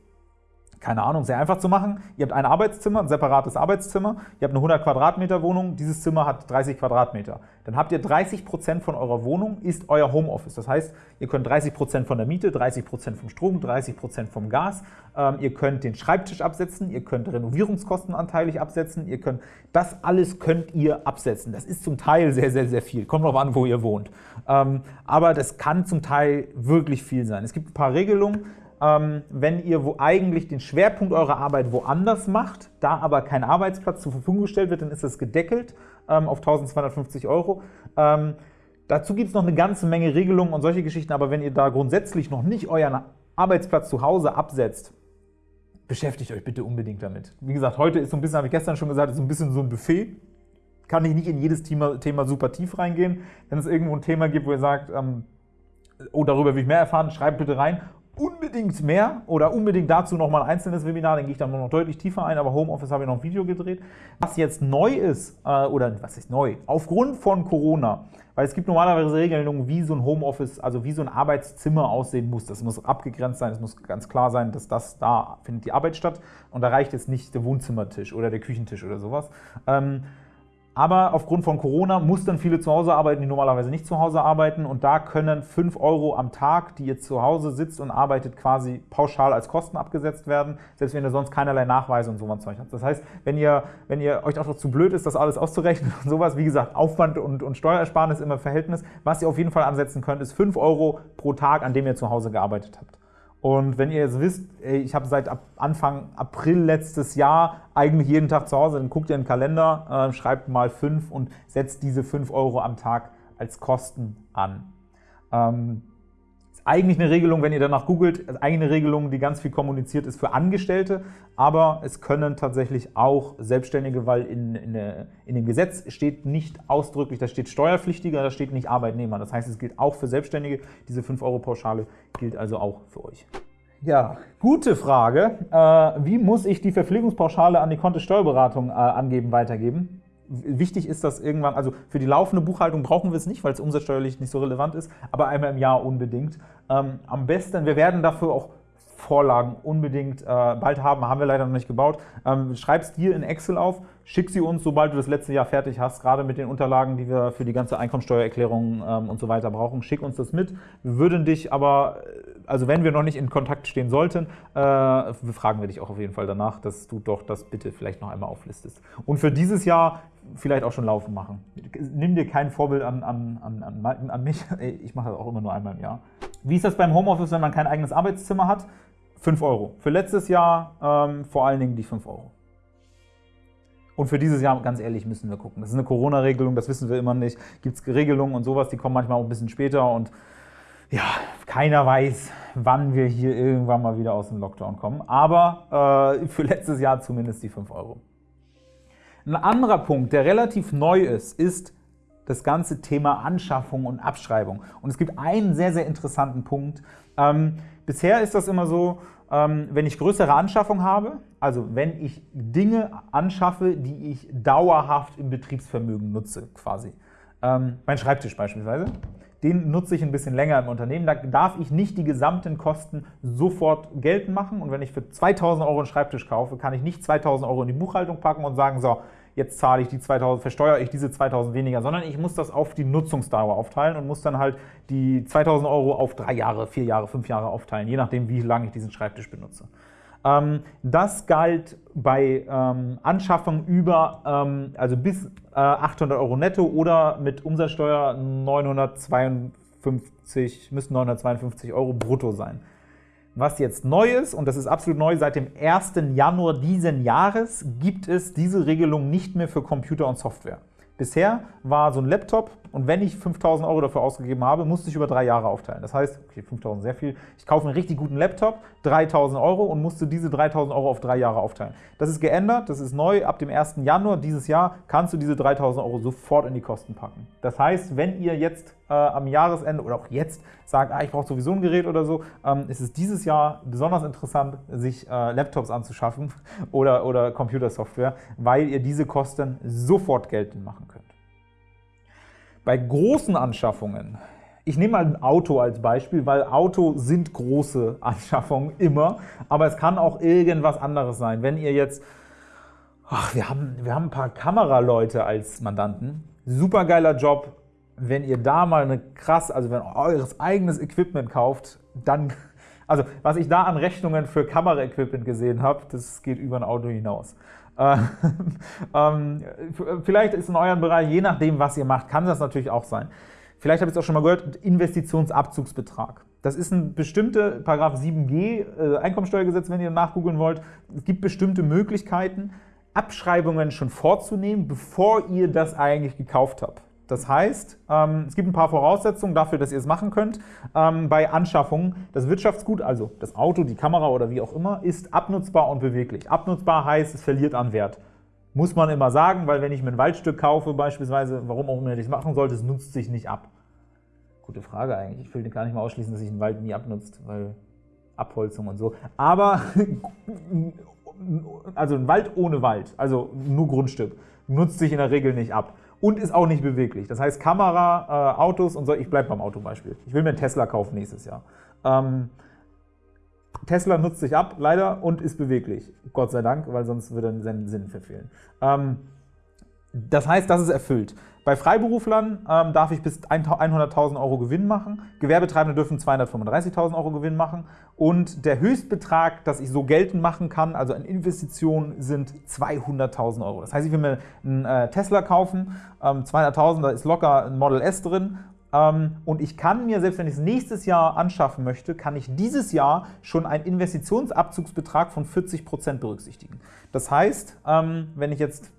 keine Ahnung, sehr einfach zu machen. Ihr habt ein Arbeitszimmer, ein separates Arbeitszimmer. Ihr habt eine 100 Quadratmeter Wohnung. Dieses Zimmer hat 30 Quadratmeter. Dann habt ihr 30 Prozent von eurer Wohnung ist euer Homeoffice. Das heißt, ihr könnt 30 Prozent von der Miete, 30 Prozent vom Strom, 30 Prozent vom Gas. Ähm, ihr könnt den Schreibtisch absetzen. Ihr könnt Renovierungskosten anteilig absetzen. Ihr könnt, das alles könnt ihr absetzen. Das ist zum Teil sehr, sehr, sehr viel. Kommt drauf an, wo ihr wohnt. Ähm, aber das kann zum Teil wirklich viel sein. Es gibt ein paar Regelungen wenn ihr wo eigentlich den Schwerpunkt eurer Arbeit woanders macht, da aber kein Arbeitsplatz zur Verfügung gestellt wird, dann ist das gedeckelt ähm, auf 1250 Euro. Ähm, dazu gibt es noch eine ganze Menge Regelungen und solche Geschichten, aber wenn ihr da grundsätzlich noch nicht euren Arbeitsplatz zu Hause absetzt, beschäftigt euch bitte unbedingt damit. Wie gesagt, heute ist so ein bisschen, habe ich gestern schon gesagt, ist so ein bisschen so ein Buffet. Kann ich nicht in jedes Thema, Thema super tief reingehen. Wenn es irgendwo ein Thema gibt, wo ihr sagt, ähm, oh, darüber will ich mehr erfahren, schreibt bitte rein unbedingt mehr oder unbedingt dazu nochmal ein einzelnes Webinar, dann gehe ich dann noch deutlich tiefer ein, aber Homeoffice habe ich noch ein Video gedreht. Was jetzt neu ist, äh, oder was ist neu, aufgrund von Corona, weil es gibt normalerweise Regelungen, wie so ein Homeoffice, also wie so ein Arbeitszimmer aussehen muss. Das muss abgegrenzt sein, es muss ganz klar sein, dass das da findet die Arbeit statt und da reicht jetzt nicht der Wohnzimmertisch oder der Küchentisch oder sowas. Ähm, aber aufgrund von Corona mussten viele zu Hause arbeiten, die normalerweise nicht zu Hause arbeiten. Und da können 5 Euro am Tag, die ihr zu Hause sitzt und arbeitet, quasi pauschal als Kosten abgesetzt werden, selbst wenn ihr sonst keinerlei Nachweise und sowas habt. Das heißt, wenn ihr, wenn ihr euch auch zu blöd ist, das alles auszurechnen und sowas, wie gesagt, Aufwand und, und Steuersparnis immer Verhältnis, was ihr auf jeden Fall ansetzen könnt, ist 5 Euro pro Tag, an dem ihr zu Hause gearbeitet habt. Und wenn ihr jetzt wisst, ey, ich habe seit Anfang April letztes Jahr eigentlich jeden Tag zu Hause, dann guckt ihr in den Kalender, äh, schreibt mal 5 und setzt diese 5 Euro am Tag als Kosten an. Ähm, eigentlich eine Regelung, wenn ihr danach googelt, eigentlich eine Regelung, die ganz viel kommuniziert ist für Angestellte, aber es können tatsächlich auch Selbstständige, weil in, in, in dem Gesetz steht nicht ausdrücklich, da steht Steuerpflichtiger, da steht nicht Arbeitnehmer. Das heißt, es gilt auch für Selbstständige. Diese 5-Euro-Pauschale gilt also auch für euch. Ja, gute Frage. Äh, wie muss ich die Verpflegungspauschale an die Kontosteuerberatung äh, angeben, weitergeben? Wichtig ist das irgendwann, also für die laufende Buchhaltung brauchen wir es nicht, weil es umsatzsteuerlich nicht so relevant ist, aber einmal im Jahr unbedingt. Ähm, am besten, wir werden dafür auch Vorlagen unbedingt äh, bald haben, haben wir leider noch nicht gebaut. Ähm, es dir in Excel auf, schick sie uns, sobald du das letzte Jahr fertig hast, gerade mit den Unterlagen, die wir für die ganze Einkommensteuererklärung ähm, und so weiter brauchen. Schick uns das mit. Wir würden dich aber, äh, also wenn wir noch nicht in Kontakt stehen sollten, äh, fragen wir dich auch auf jeden Fall danach, dass du doch das bitte vielleicht noch einmal auflistest. Und für dieses Jahr vielleicht auch schon laufen machen. Nimm dir kein Vorbild an, an, an, an mich. Ich mache das auch immer nur einmal im Jahr. Wie ist das beim Homeoffice, wenn man kein eigenes Arbeitszimmer hat? 5 Euro. Für letztes Jahr ähm, vor allen Dingen die 5 Euro. Und für dieses Jahr, ganz ehrlich, müssen wir gucken. Das ist eine Corona-Regelung, das wissen wir immer nicht. Gibt es Regelungen und sowas, die kommen manchmal auch ein bisschen später. Und ja, keiner weiß, wann wir hier irgendwann mal wieder aus dem Lockdown kommen. Aber äh, für letztes Jahr zumindest die 5 Euro. Ein anderer Punkt, der relativ neu ist, ist das ganze Thema Anschaffung und Abschreibung. Und es gibt einen sehr, sehr interessanten Punkt. Ähm, bisher ist das immer so, ähm, wenn ich größere Anschaffung habe, also wenn ich Dinge anschaffe, die ich dauerhaft im Betriebsvermögen nutze, quasi. Ähm, mein Schreibtisch beispielsweise, den nutze ich ein bisschen länger im Unternehmen. Da darf ich nicht die gesamten Kosten sofort geltend machen. Und wenn ich für 2000 Euro einen Schreibtisch kaufe, kann ich nicht 2000 Euro in die Buchhaltung packen und sagen, so, jetzt zahle ich die 2000, versteuere ich diese 2000 weniger, sondern ich muss das auf die Nutzungsdauer aufteilen und muss dann halt die 2000 Euro auf drei Jahre, vier Jahre, fünf Jahre aufteilen, je nachdem, wie lange ich diesen Schreibtisch benutze. Ähm, das galt bei ähm, Anschaffungen über, ähm, also bis 800 Euro netto oder mit Umsatzsteuer 952, müssen 952 Euro brutto sein. Was jetzt neu ist, und das ist absolut neu, seit dem 1. Januar diesen Jahres gibt es diese Regelung nicht mehr für Computer und Software. Bisher war so ein Laptop und wenn ich 5.000 Euro dafür ausgegeben habe, musste ich über drei Jahre aufteilen. Das heißt, okay, 5.000 sehr viel, ich kaufe einen richtig guten Laptop, 3.000 Euro und musste diese 3.000 Euro auf drei Jahre aufteilen. Das ist geändert, das ist neu. Ab dem 1. Januar dieses Jahr kannst du diese 3.000 Euro sofort in die Kosten packen. Das heißt, wenn ihr jetzt äh, am Jahresende oder auch jetzt sagt, ah, ich brauche sowieso ein Gerät oder so, ähm, ist es dieses Jahr besonders interessant, sich äh, Laptops anzuschaffen oder, oder Computersoftware, weil ihr diese Kosten sofort geltend machen könnt. Bei großen Anschaffungen, ich nehme mal ein Auto als Beispiel, weil Auto sind große Anschaffungen immer, aber es kann auch irgendwas anderes sein. Wenn ihr jetzt, ach, wir haben, wir haben ein paar Kameraleute als Mandanten, super geiler Job, wenn ihr da mal eine krass, also wenn ihr eures eigenes Equipment kauft, dann, also was ich da an Rechnungen für Kameraequipment gesehen habe, das geht über ein Auto hinaus. Äh, ähm, vielleicht ist in eurem Bereich, je nachdem, was ihr macht, kann das natürlich auch sein. Vielleicht habt ihr es auch schon mal gehört, Investitionsabzugsbetrag. Das ist ein bestimmte, Paragraph 7g äh, Einkommensteuergesetz, wenn ihr nachgoogeln wollt. Es gibt bestimmte Möglichkeiten, Abschreibungen schon vorzunehmen, bevor ihr das eigentlich gekauft habt. Das heißt, ähm, es gibt ein paar Voraussetzungen dafür, dass ihr es machen könnt. Ähm, bei Anschaffungen, das Wirtschaftsgut, also das Auto, die Kamera oder wie auch immer, ist abnutzbar und beweglich. Abnutzbar heißt, es verliert an Wert. Muss man immer sagen, weil wenn ich mir ein Waldstück kaufe beispielsweise, warum auch immer ich es machen sollte, es nutzt sich nicht ab. Gute Frage eigentlich. Ich will gar nicht mal ausschließen, dass sich ein Wald nie abnutzt, weil Abholzung und so. Aber, also ein Wald ohne Wald, also nur Grundstück, nutzt sich in der Regel nicht ab und ist auch nicht beweglich. Das heißt, Kamera, äh, Autos und so, ich bleibe beim Autobeispiel. Ich will mir einen Tesla kaufen nächstes Jahr. Ähm, Tesla nutzt sich ab, leider, und ist beweglich. Gott sei Dank, weil sonst würde er seinen Sinn verfehlen. Ähm, das heißt, das ist erfüllt. Bei Freiberuflern ähm, darf ich bis 100.000 Euro Gewinn machen. Gewerbetreibende dürfen 235.000 Euro Gewinn machen. Und der Höchstbetrag, das ich so geltend machen kann, also an Investitionen, sind 200.000 Euro. Das heißt, ich will mir einen äh, Tesla kaufen, ähm, 200.000, da ist locker ein Model S drin ähm, und ich kann mir, selbst wenn ich es nächstes Jahr anschaffen möchte, kann ich dieses Jahr schon einen Investitionsabzugsbetrag von 40% berücksichtigen. Das heißt, ähm, wenn ich jetzt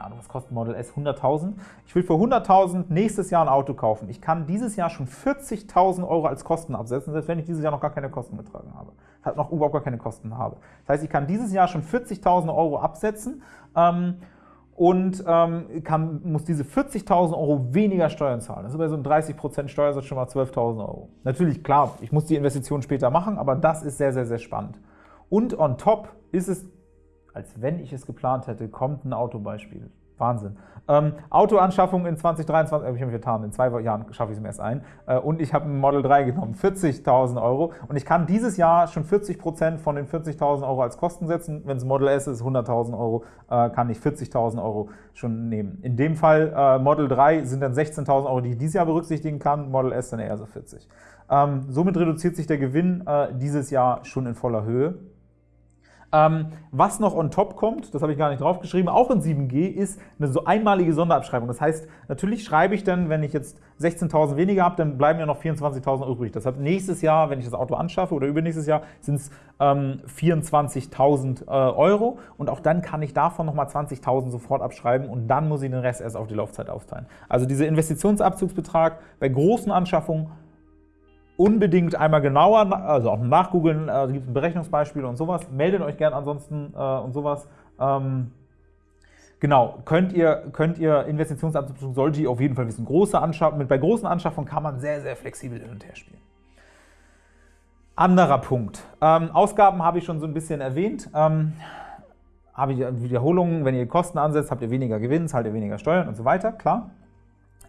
keine Ahnung, was kostet Model S? 100.000. Ich will für 100.000 nächstes Jahr ein Auto kaufen. Ich kann dieses Jahr schon 40.000 Euro als Kosten absetzen, selbst wenn ich dieses Jahr noch gar keine Kosten getragen habe. Halt noch überhaupt gar keine Kosten habe. Das heißt, ich kann dieses Jahr schon 40.000 Euro absetzen ähm, und ähm, kann, muss diese 40.000 Euro weniger Steuern zahlen. Das ist bei so einem 30% Steuersatz schon mal 12.000 Euro. Natürlich, klar, ich muss die Investition später machen, aber das ist sehr, sehr, sehr spannend. Und on top ist es als wenn ich es geplant hätte, kommt ein Autobeispiel. Wahnsinn. Ähm, Autoanschaffung in 2023, habe ich mich getan, in zwei Jahren schaffe ich es mir erst ein. Äh, und ich habe ein Model 3 genommen, 40.000 Euro. Und ich kann dieses Jahr schon 40% von den 40.000 Euro als Kosten setzen. Wenn es Model S ist, 100.000 Euro, äh, kann ich 40.000 Euro schon nehmen. In dem Fall äh, Model 3 sind dann 16.000 Euro, die ich dieses Jahr berücksichtigen kann, Model S dann eher so 40. Ähm, somit reduziert sich der Gewinn äh, dieses Jahr schon in voller Höhe. Ähm, was noch on top kommt, das habe ich gar nicht draufgeschrieben, auch in 7G, ist eine so einmalige Sonderabschreibung. Das heißt, natürlich schreibe ich dann, wenn ich jetzt 16.000 weniger habe, dann bleiben ja noch 24.000 übrig. Deshalb nächstes Jahr, wenn ich das Auto anschaffe oder übernächstes Jahr, sind es ähm, 24.000 äh, Euro und auch dann kann ich davon nochmal 20.000 sofort abschreiben und dann muss ich den Rest erst auf die Laufzeit aufteilen. Also dieser Investitionsabzugsbetrag bei großen Anschaffungen unbedingt einmal genauer, also auch nachgoogeln, äh, gibt es Berechnungsbeispiele und sowas. Meldet euch gern ansonsten äh, und sowas. Ähm, genau, könnt ihr, könnt ihr Investitionsabzug, solltet ihr auf jeden Fall wissen. Große Anschaffung, bei großen Anschaffungen kann man sehr, sehr flexibel hin und her spielen. Anderer Punkt. Ähm, Ausgaben habe ich schon so ein bisschen erwähnt. Ähm, habe ich Wiederholungen, wenn ihr Kosten ansetzt, habt ihr weniger Gewinn, zahlt ihr weniger Steuern und so weiter, klar.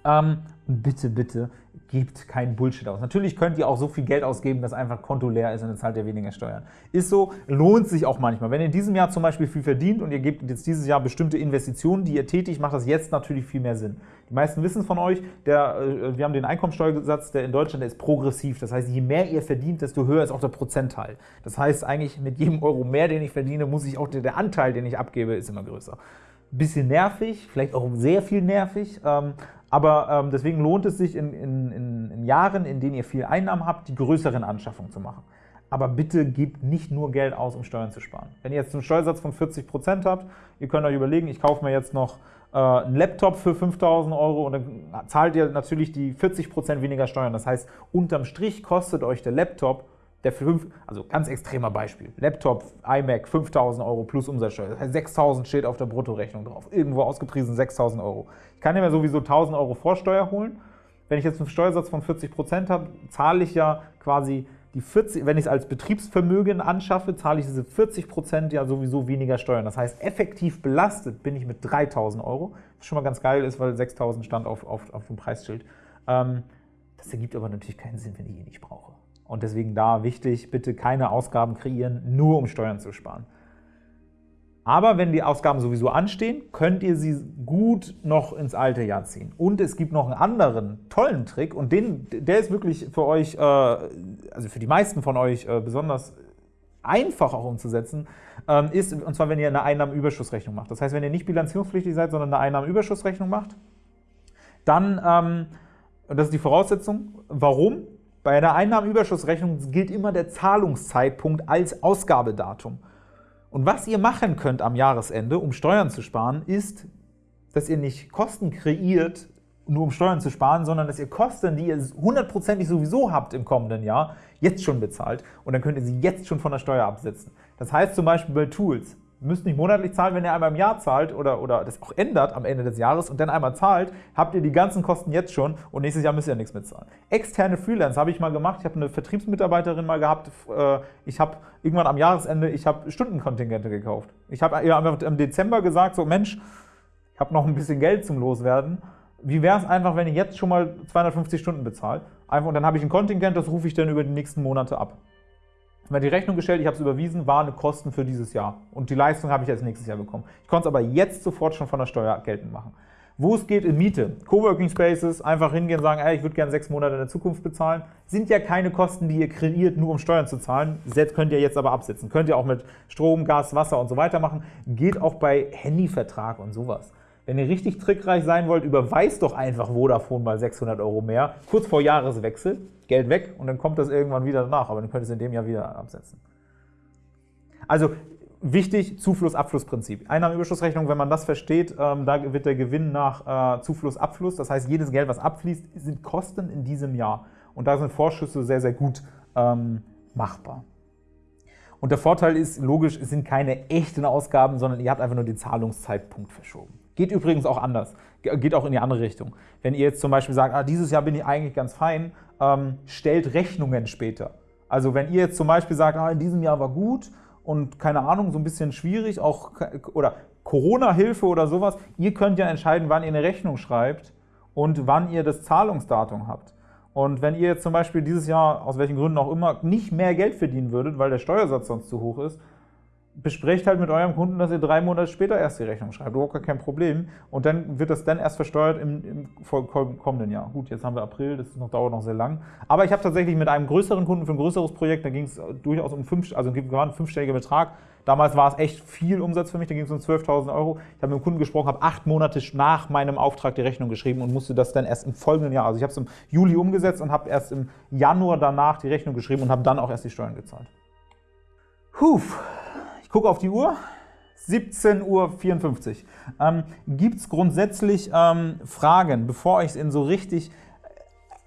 Ähm, bitte, bitte, gebt keinen Bullshit aus. Natürlich könnt ihr auch so viel Geld ausgeben, dass einfach Konto leer ist und dann zahlt ihr weniger Steuern. Ist so, lohnt sich auch manchmal. Wenn ihr in diesem Jahr zum Beispiel viel verdient und ihr gebt jetzt dieses Jahr bestimmte Investitionen, die ihr tätigt, macht das jetzt natürlich viel mehr Sinn. Die meisten wissen von euch, der, äh, wir haben den Einkommensteuersatz, der in Deutschland der ist progressiv. Das heißt, je mehr ihr verdient, desto höher ist auch der Prozentteil. Das heißt eigentlich, mit jedem Euro mehr, den ich verdiene, muss ich auch, der, der Anteil, den ich abgebe, ist immer größer. Bisschen nervig, vielleicht auch sehr viel nervig, ähm, aber ähm, deswegen lohnt es sich in, in, in, in, Jahren, in denen ihr viel Einnahmen habt, die größeren Anschaffungen zu machen. Aber bitte gebt nicht nur Geld aus, um Steuern zu sparen. Wenn ihr jetzt einen Steuersatz von 40% habt, ihr könnt euch überlegen, ich kaufe mir jetzt noch äh, einen Laptop für 5000 Euro und dann zahlt ihr natürlich die 40% weniger Steuern. Das heißt, unterm Strich kostet euch der Laptop der für 5, also ganz extremer Beispiel, Laptop, iMac, 5000 Euro plus Umsatzsteuer, das heißt 6000 steht auf der Bruttorechnung drauf, irgendwo ausgepriesen 6000 Euro. Ich kann mir sowieso 1000 Euro Vorsteuer holen. Wenn ich jetzt einen Steuersatz von 40 Prozent habe, zahle ich ja quasi die 40, wenn ich es als Betriebsvermögen anschaffe, zahle ich diese 40 Prozent ja sowieso weniger Steuern. Das heißt, effektiv belastet bin ich mit 3000 Euro, was schon mal ganz geil ist, weil 6000 stand auf, auf, auf dem Preisschild. Ähm, das ergibt aber natürlich keinen Sinn, wenn ich ihn nicht brauche. Und deswegen da wichtig, bitte keine Ausgaben kreieren, nur um Steuern zu sparen. Aber wenn die Ausgaben sowieso anstehen, könnt ihr sie gut noch ins alte Jahr ziehen. Und es gibt noch einen anderen tollen Trick und den, der ist wirklich für euch, äh, also für die meisten von euch äh, besonders einfach auch umzusetzen, ähm, ist, und zwar wenn ihr eine Einnahmenüberschussrechnung macht. Das heißt, wenn ihr nicht bilanzierungspflichtig seid, sondern eine Einnahmenüberschussrechnung macht, dann, ähm, und das ist die Voraussetzung, warum? Bei einer Einnahmenüberschussrechnung gilt immer der Zahlungszeitpunkt als Ausgabedatum. Und was ihr machen könnt am Jahresende, um Steuern zu sparen, ist, dass ihr nicht Kosten kreiert, nur um Steuern zu sparen, sondern dass ihr Kosten, die ihr hundertprozentig sowieso habt im kommenden Jahr, jetzt schon bezahlt und dann könnt ihr sie jetzt schon von der Steuer absetzen. Das heißt zum Beispiel bei Tools, müsst nicht monatlich zahlen, wenn ihr einmal im Jahr zahlt oder, oder das auch ändert am Ende des Jahres und dann einmal zahlt, habt ihr die ganzen Kosten jetzt schon und nächstes Jahr müsst ihr nichts mitzahlen. Externe Freelance habe ich mal gemacht. Ich habe eine Vertriebsmitarbeiterin mal gehabt. Äh, ich habe irgendwann am Jahresende, ich habe Stundenkontingente gekauft. Ich habe ihr im Dezember gesagt, so Mensch, ich habe noch ein bisschen Geld zum Loswerden. Wie wäre es einfach, wenn ihr jetzt schon mal 250 Stunden bezahlt? Einfach, und dann habe ich ein Kontingent, das rufe ich dann über die nächsten Monate ab mir die Rechnung gestellt, ich habe es überwiesen, war eine Kosten für dieses Jahr. Und die Leistung habe ich als nächstes Jahr bekommen. Ich konnte es aber jetzt sofort schon von der Steuer geltend machen. Wo es geht in Miete, Coworking Spaces, einfach hingehen und sagen, ey, ich würde gerne sechs Monate in der Zukunft bezahlen, sind ja keine Kosten, die ihr kreiert, nur um Steuern zu zahlen. Selbst könnt ihr jetzt aber absetzen. Könnt ihr auch mit Strom, Gas, Wasser und so weiter machen. Geht auch bei Handyvertrag und sowas. Wenn ihr richtig trickreich sein wollt, überweist doch einfach Vodafone mal 600 Euro mehr, kurz vor Jahreswechsel, Geld weg und dann kommt das irgendwann wieder nach, aber dann könnt ihr es in dem Jahr wieder absetzen. Also wichtig, Zufluss-Abfluss-Prinzip. Einnahmenüberschussrechnung, wenn man das versteht, ähm, da wird der Gewinn nach äh, Zufluss-Abfluss, das heißt, jedes Geld, was abfließt, sind Kosten in diesem Jahr. Und da sind Vorschüsse sehr, sehr gut ähm, machbar. Und der Vorteil ist, logisch, es sind keine echten Ausgaben, sondern ihr habt einfach nur den Zahlungszeitpunkt verschoben. Geht übrigens auch anders, geht auch in die andere Richtung. Wenn ihr jetzt zum Beispiel sagt, ah, dieses Jahr bin ich eigentlich ganz fein, ähm, stellt Rechnungen später. Also wenn ihr jetzt zum Beispiel sagt, ah, in diesem Jahr war gut und keine Ahnung, so ein bisschen schwierig, auch oder Corona-Hilfe oder sowas, ihr könnt ja entscheiden, wann ihr eine Rechnung schreibt und wann ihr das Zahlungsdatum habt. Und wenn ihr jetzt zum Beispiel dieses Jahr, aus welchen Gründen auch immer, nicht mehr Geld verdienen würdet, weil der Steuersatz sonst zu hoch ist, besprecht halt mit eurem Kunden, dass ihr drei Monate später erst die Rechnung schreibt. Überhaupt gar kein Problem. Und dann wird das dann erst versteuert im, im kommenden Jahr. Gut, jetzt haben wir April, das noch, dauert noch sehr lang. Aber ich habe tatsächlich mit einem größeren Kunden für ein größeres Projekt, da ging es durchaus um fünf, also war ein fünfstelliger Betrag, Damals war es echt viel Umsatz für mich, da ging es um 12.000 Euro. Ich habe mit dem Kunden gesprochen, habe acht Monate nach meinem Auftrag die Rechnung geschrieben und musste das dann erst im folgenden Jahr, also ich habe es im Juli umgesetzt und habe erst im Januar danach die Rechnung geschrieben und habe dann auch erst die Steuern gezahlt. Puh, gucke auf die Uhr. 17.54 Uhr. Ähm, Gibt es grundsätzlich ähm, Fragen, bevor ich es in so richtig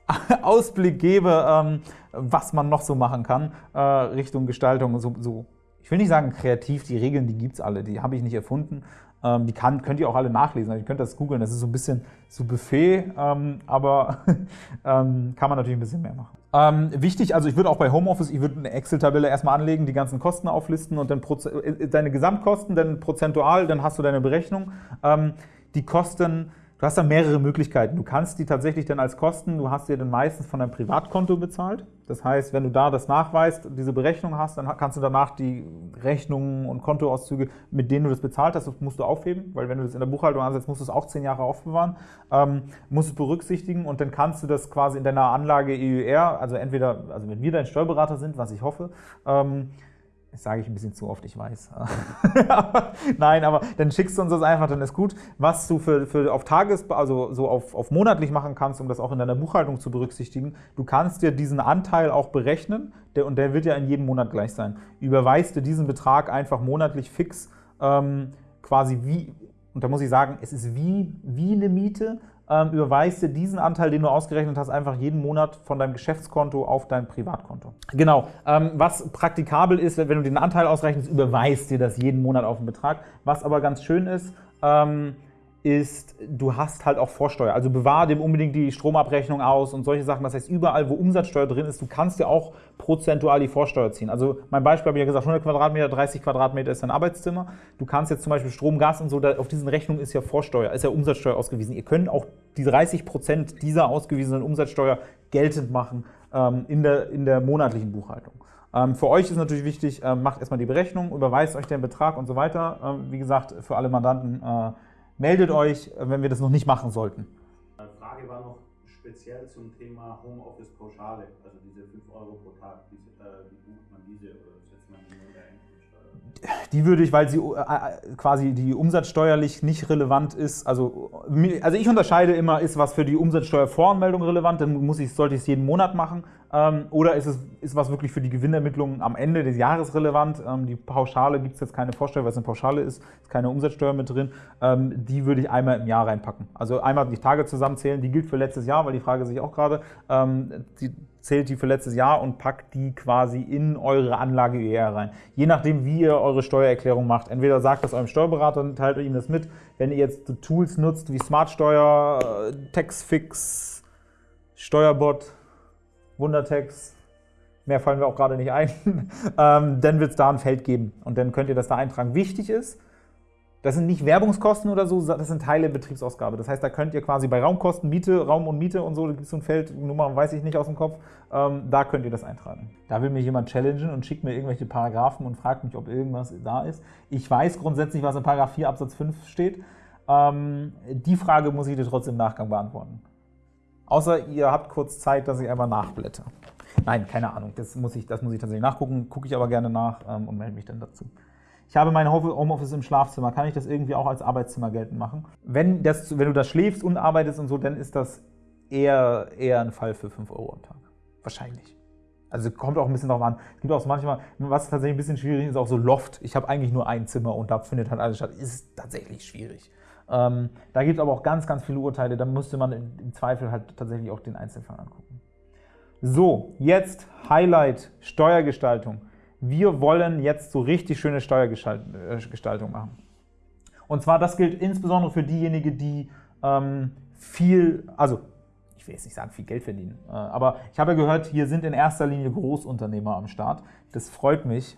äh, Ausblick gebe, ähm, was man noch so machen kann, äh, Richtung Gestaltung, so, so ich will nicht sagen kreativ, die Regeln, die gibt es alle, die habe ich nicht erfunden. Ähm, die kann, könnt ihr auch alle nachlesen, also ihr könnt das googeln, das ist so ein bisschen so Buffet, ähm, aber ähm, kann man natürlich ein bisschen mehr machen. Ähm, wichtig, also ich würde auch bei Homeoffice, ich würde eine Excel-Tabelle erstmal anlegen, die ganzen Kosten auflisten und dann äh, deine Gesamtkosten, dann prozentual, dann hast du deine Berechnung. Ähm, die Kosten Du hast da mehrere Möglichkeiten. Du kannst die tatsächlich dann als Kosten, du hast dir dann meistens von deinem Privatkonto bezahlt. Das heißt, wenn du da das nachweist, diese Berechnung hast, dann kannst du danach die Rechnungen und Kontoauszüge, mit denen du das bezahlt hast, musst du aufheben, weil wenn du das in der Buchhaltung ansetzt, musst du es auch zehn Jahre aufbewahren, ähm, musst du berücksichtigen und dann kannst du das quasi in deiner Anlage EUR, also entweder, also wenn wir dein Steuerberater sind, was ich hoffe, ähm, das sage ich ein bisschen zu oft, ich weiß. Nein, aber dann schickst du uns das einfach, dann ist gut. Was du für, für auf Tages-, also so auf, auf monatlich machen kannst, um das auch in deiner Buchhaltung zu berücksichtigen, du kannst dir diesen Anteil auch berechnen der, und der wird ja in jedem Monat gleich sein. Überweist dir diesen Betrag einfach monatlich fix, ähm, quasi wie, und da muss ich sagen, es ist wie, wie eine Miete, ähm, überweist dir diesen Anteil, den du ausgerechnet hast, einfach jeden Monat von deinem Geschäftskonto auf dein Privatkonto. Genau, ähm, was praktikabel ist, wenn du den Anteil ausrechnest, überweist dir das jeden Monat auf den Betrag. Was aber ganz schön ist, ähm, ist, du hast halt auch Vorsteuer. Also bewahre dem unbedingt die Stromabrechnung aus und solche Sachen. Das heißt, überall, wo Umsatzsteuer drin ist, du kannst ja auch prozentual die Vorsteuer ziehen. Also mein Beispiel habe ich ja gesagt, 100 Quadratmeter, 30 Quadratmeter ist dein Arbeitszimmer. Du kannst jetzt zum Beispiel Strom, Gas und so, da, auf diesen Rechnungen ist ja Vorsteuer, ist ja Umsatzsteuer ausgewiesen. Ihr könnt auch die 30 Prozent dieser ausgewiesenen Umsatzsteuer geltend machen ähm, in, der, in der monatlichen Buchhaltung. Ähm, für euch ist natürlich wichtig, ähm, macht erstmal die Berechnung, überweist euch den Betrag und so weiter. Ähm, wie gesagt, für alle Mandanten äh, meldet euch, wenn wir das noch nicht machen sollten. Eine Frage war noch speziell zum Thema Homeoffice-Pauschale, also diese 5 Euro pro Tag, wie, äh, wie bucht man diese oder setzt man die nur in der Einkommensteuer? Die würde ich, weil sie äh, äh, quasi die umsatzsteuerlich nicht relevant ist, also, also ich unterscheide immer, ist was für die Umsatzsteuervoranmeldung relevant, dann muss ich, sollte ich es jeden Monat machen, ähm, oder ist es ist was wirklich für die Gewinnermittlung am Ende des Jahres relevant? Ähm, die Pauschale gibt es jetzt keine Vorsteuer, weil es eine Pauschale ist, ist keine Umsatzsteuer mit drin. Ähm, die würde ich einmal im Jahr reinpacken. Also einmal die Tage zusammenzählen, die gilt für letztes Jahr, weil die Frage sich auch gerade, die zählt die für letztes Jahr und packt die quasi in eure Anlage ER rein. Je nachdem, wie ihr eure Steuererklärung macht. Entweder sagt das eurem Steuerberater, teilt ihm das mit. Wenn ihr jetzt Tools nutzt wie Smartsteuer, äh, Taxfix, Steuerbot, Wundertext, mehr fallen wir auch gerade nicht ein, ähm, dann wird es da ein Feld geben und dann könnt ihr das da eintragen. Wichtig ist, das sind nicht Werbungskosten oder so, das sind Teile Betriebsausgabe. Das heißt, da könnt ihr quasi bei Raumkosten, Miete, Raum und Miete und so, da gibt es so ein Feld, Nummer weiß ich nicht aus dem Kopf, ähm, da könnt ihr das eintragen. Da will mir jemand challengen und schickt mir irgendwelche Paragraphen und fragt mich, ob irgendwas da ist. Ich weiß grundsätzlich, was in Paragraph 4 Absatz 5 steht. Ähm, die Frage muss ich dir trotzdem im Nachgang beantworten. Außer ihr habt kurz Zeit, dass ich einmal nachblätter. Nein, keine Ahnung, das muss ich, das muss ich tatsächlich nachgucken, gucke ich aber gerne nach ähm, und melde mich dann dazu. Ich habe mein Homeoffice im Schlafzimmer, kann ich das irgendwie auch als Arbeitszimmer geltend machen? Wenn, das, wenn du da schläfst und arbeitest und so, dann ist das eher, eher ein Fall für 5 Euro am Tag. Wahrscheinlich. Also kommt auch ein bisschen darauf an. Es gibt auch manchmal, was tatsächlich ein bisschen schwierig ist, auch so Loft. Ich habe eigentlich nur ein Zimmer und da findet halt alles statt. Ist tatsächlich schwierig. Ähm, da gibt es aber auch ganz, ganz viele Urteile. Da müsste man im Zweifel halt tatsächlich auch den Einzelfall angucken. So, jetzt Highlight Steuergestaltung. Wir wollen jetzt so richtig schöne Steuergestaltung machen. Und zwar, das gilt insbesondere für diejenigen, die ähm, viel, also ich will jetzt nicht sagen, viel Geld verdienen. Äh, aber ich habe gehört, hier sind in erster Linie Großunternehmer am Start. Das freut mich.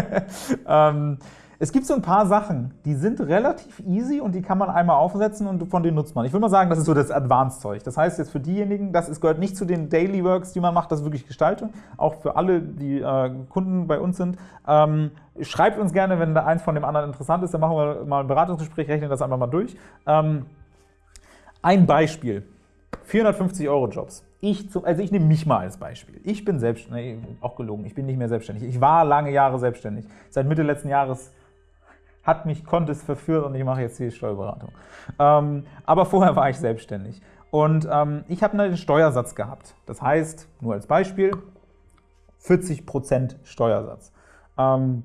ähm, es gibt so ein paar Sachen, die sind relativ easy und die kann man einmal aufsetzen und von denen nutzt man. Ich würde mal sagen, das ist so das Advanced-Zeug. Das heißt jetzt für diejenigen, das ist, gehört nicht zu den Daily Works, die man macht, das ist wirklich Gestaltung. Auch für alle, die äh, Kunden bei uns sind. Ähm, schreibt uns gerne, wenn da eins von dem anderen interessant ist, dann machen wir mal ein Beratungsgespräch, rechnen das einfach mal durch. Ähm, ein Beispiel. 450 Euro Jobs. Ich zum, also ich nehme mich mal als Beispiel. Ich bin selbstständig, nee, auch gelogen, ich bin nicht mehr selbstständig. Ich war lange Jahre selbstständig. Seit Mitte letzten Jahres hat mich Contest verführt und ich mache jetzt die Steuerberatung. Ähm, aber vorher war ich selbstständig. Und ähm, ich habe einen Steuersatz gehabt. Das heißt, nur als Beispiel, 40% Steuersatz. Ähm,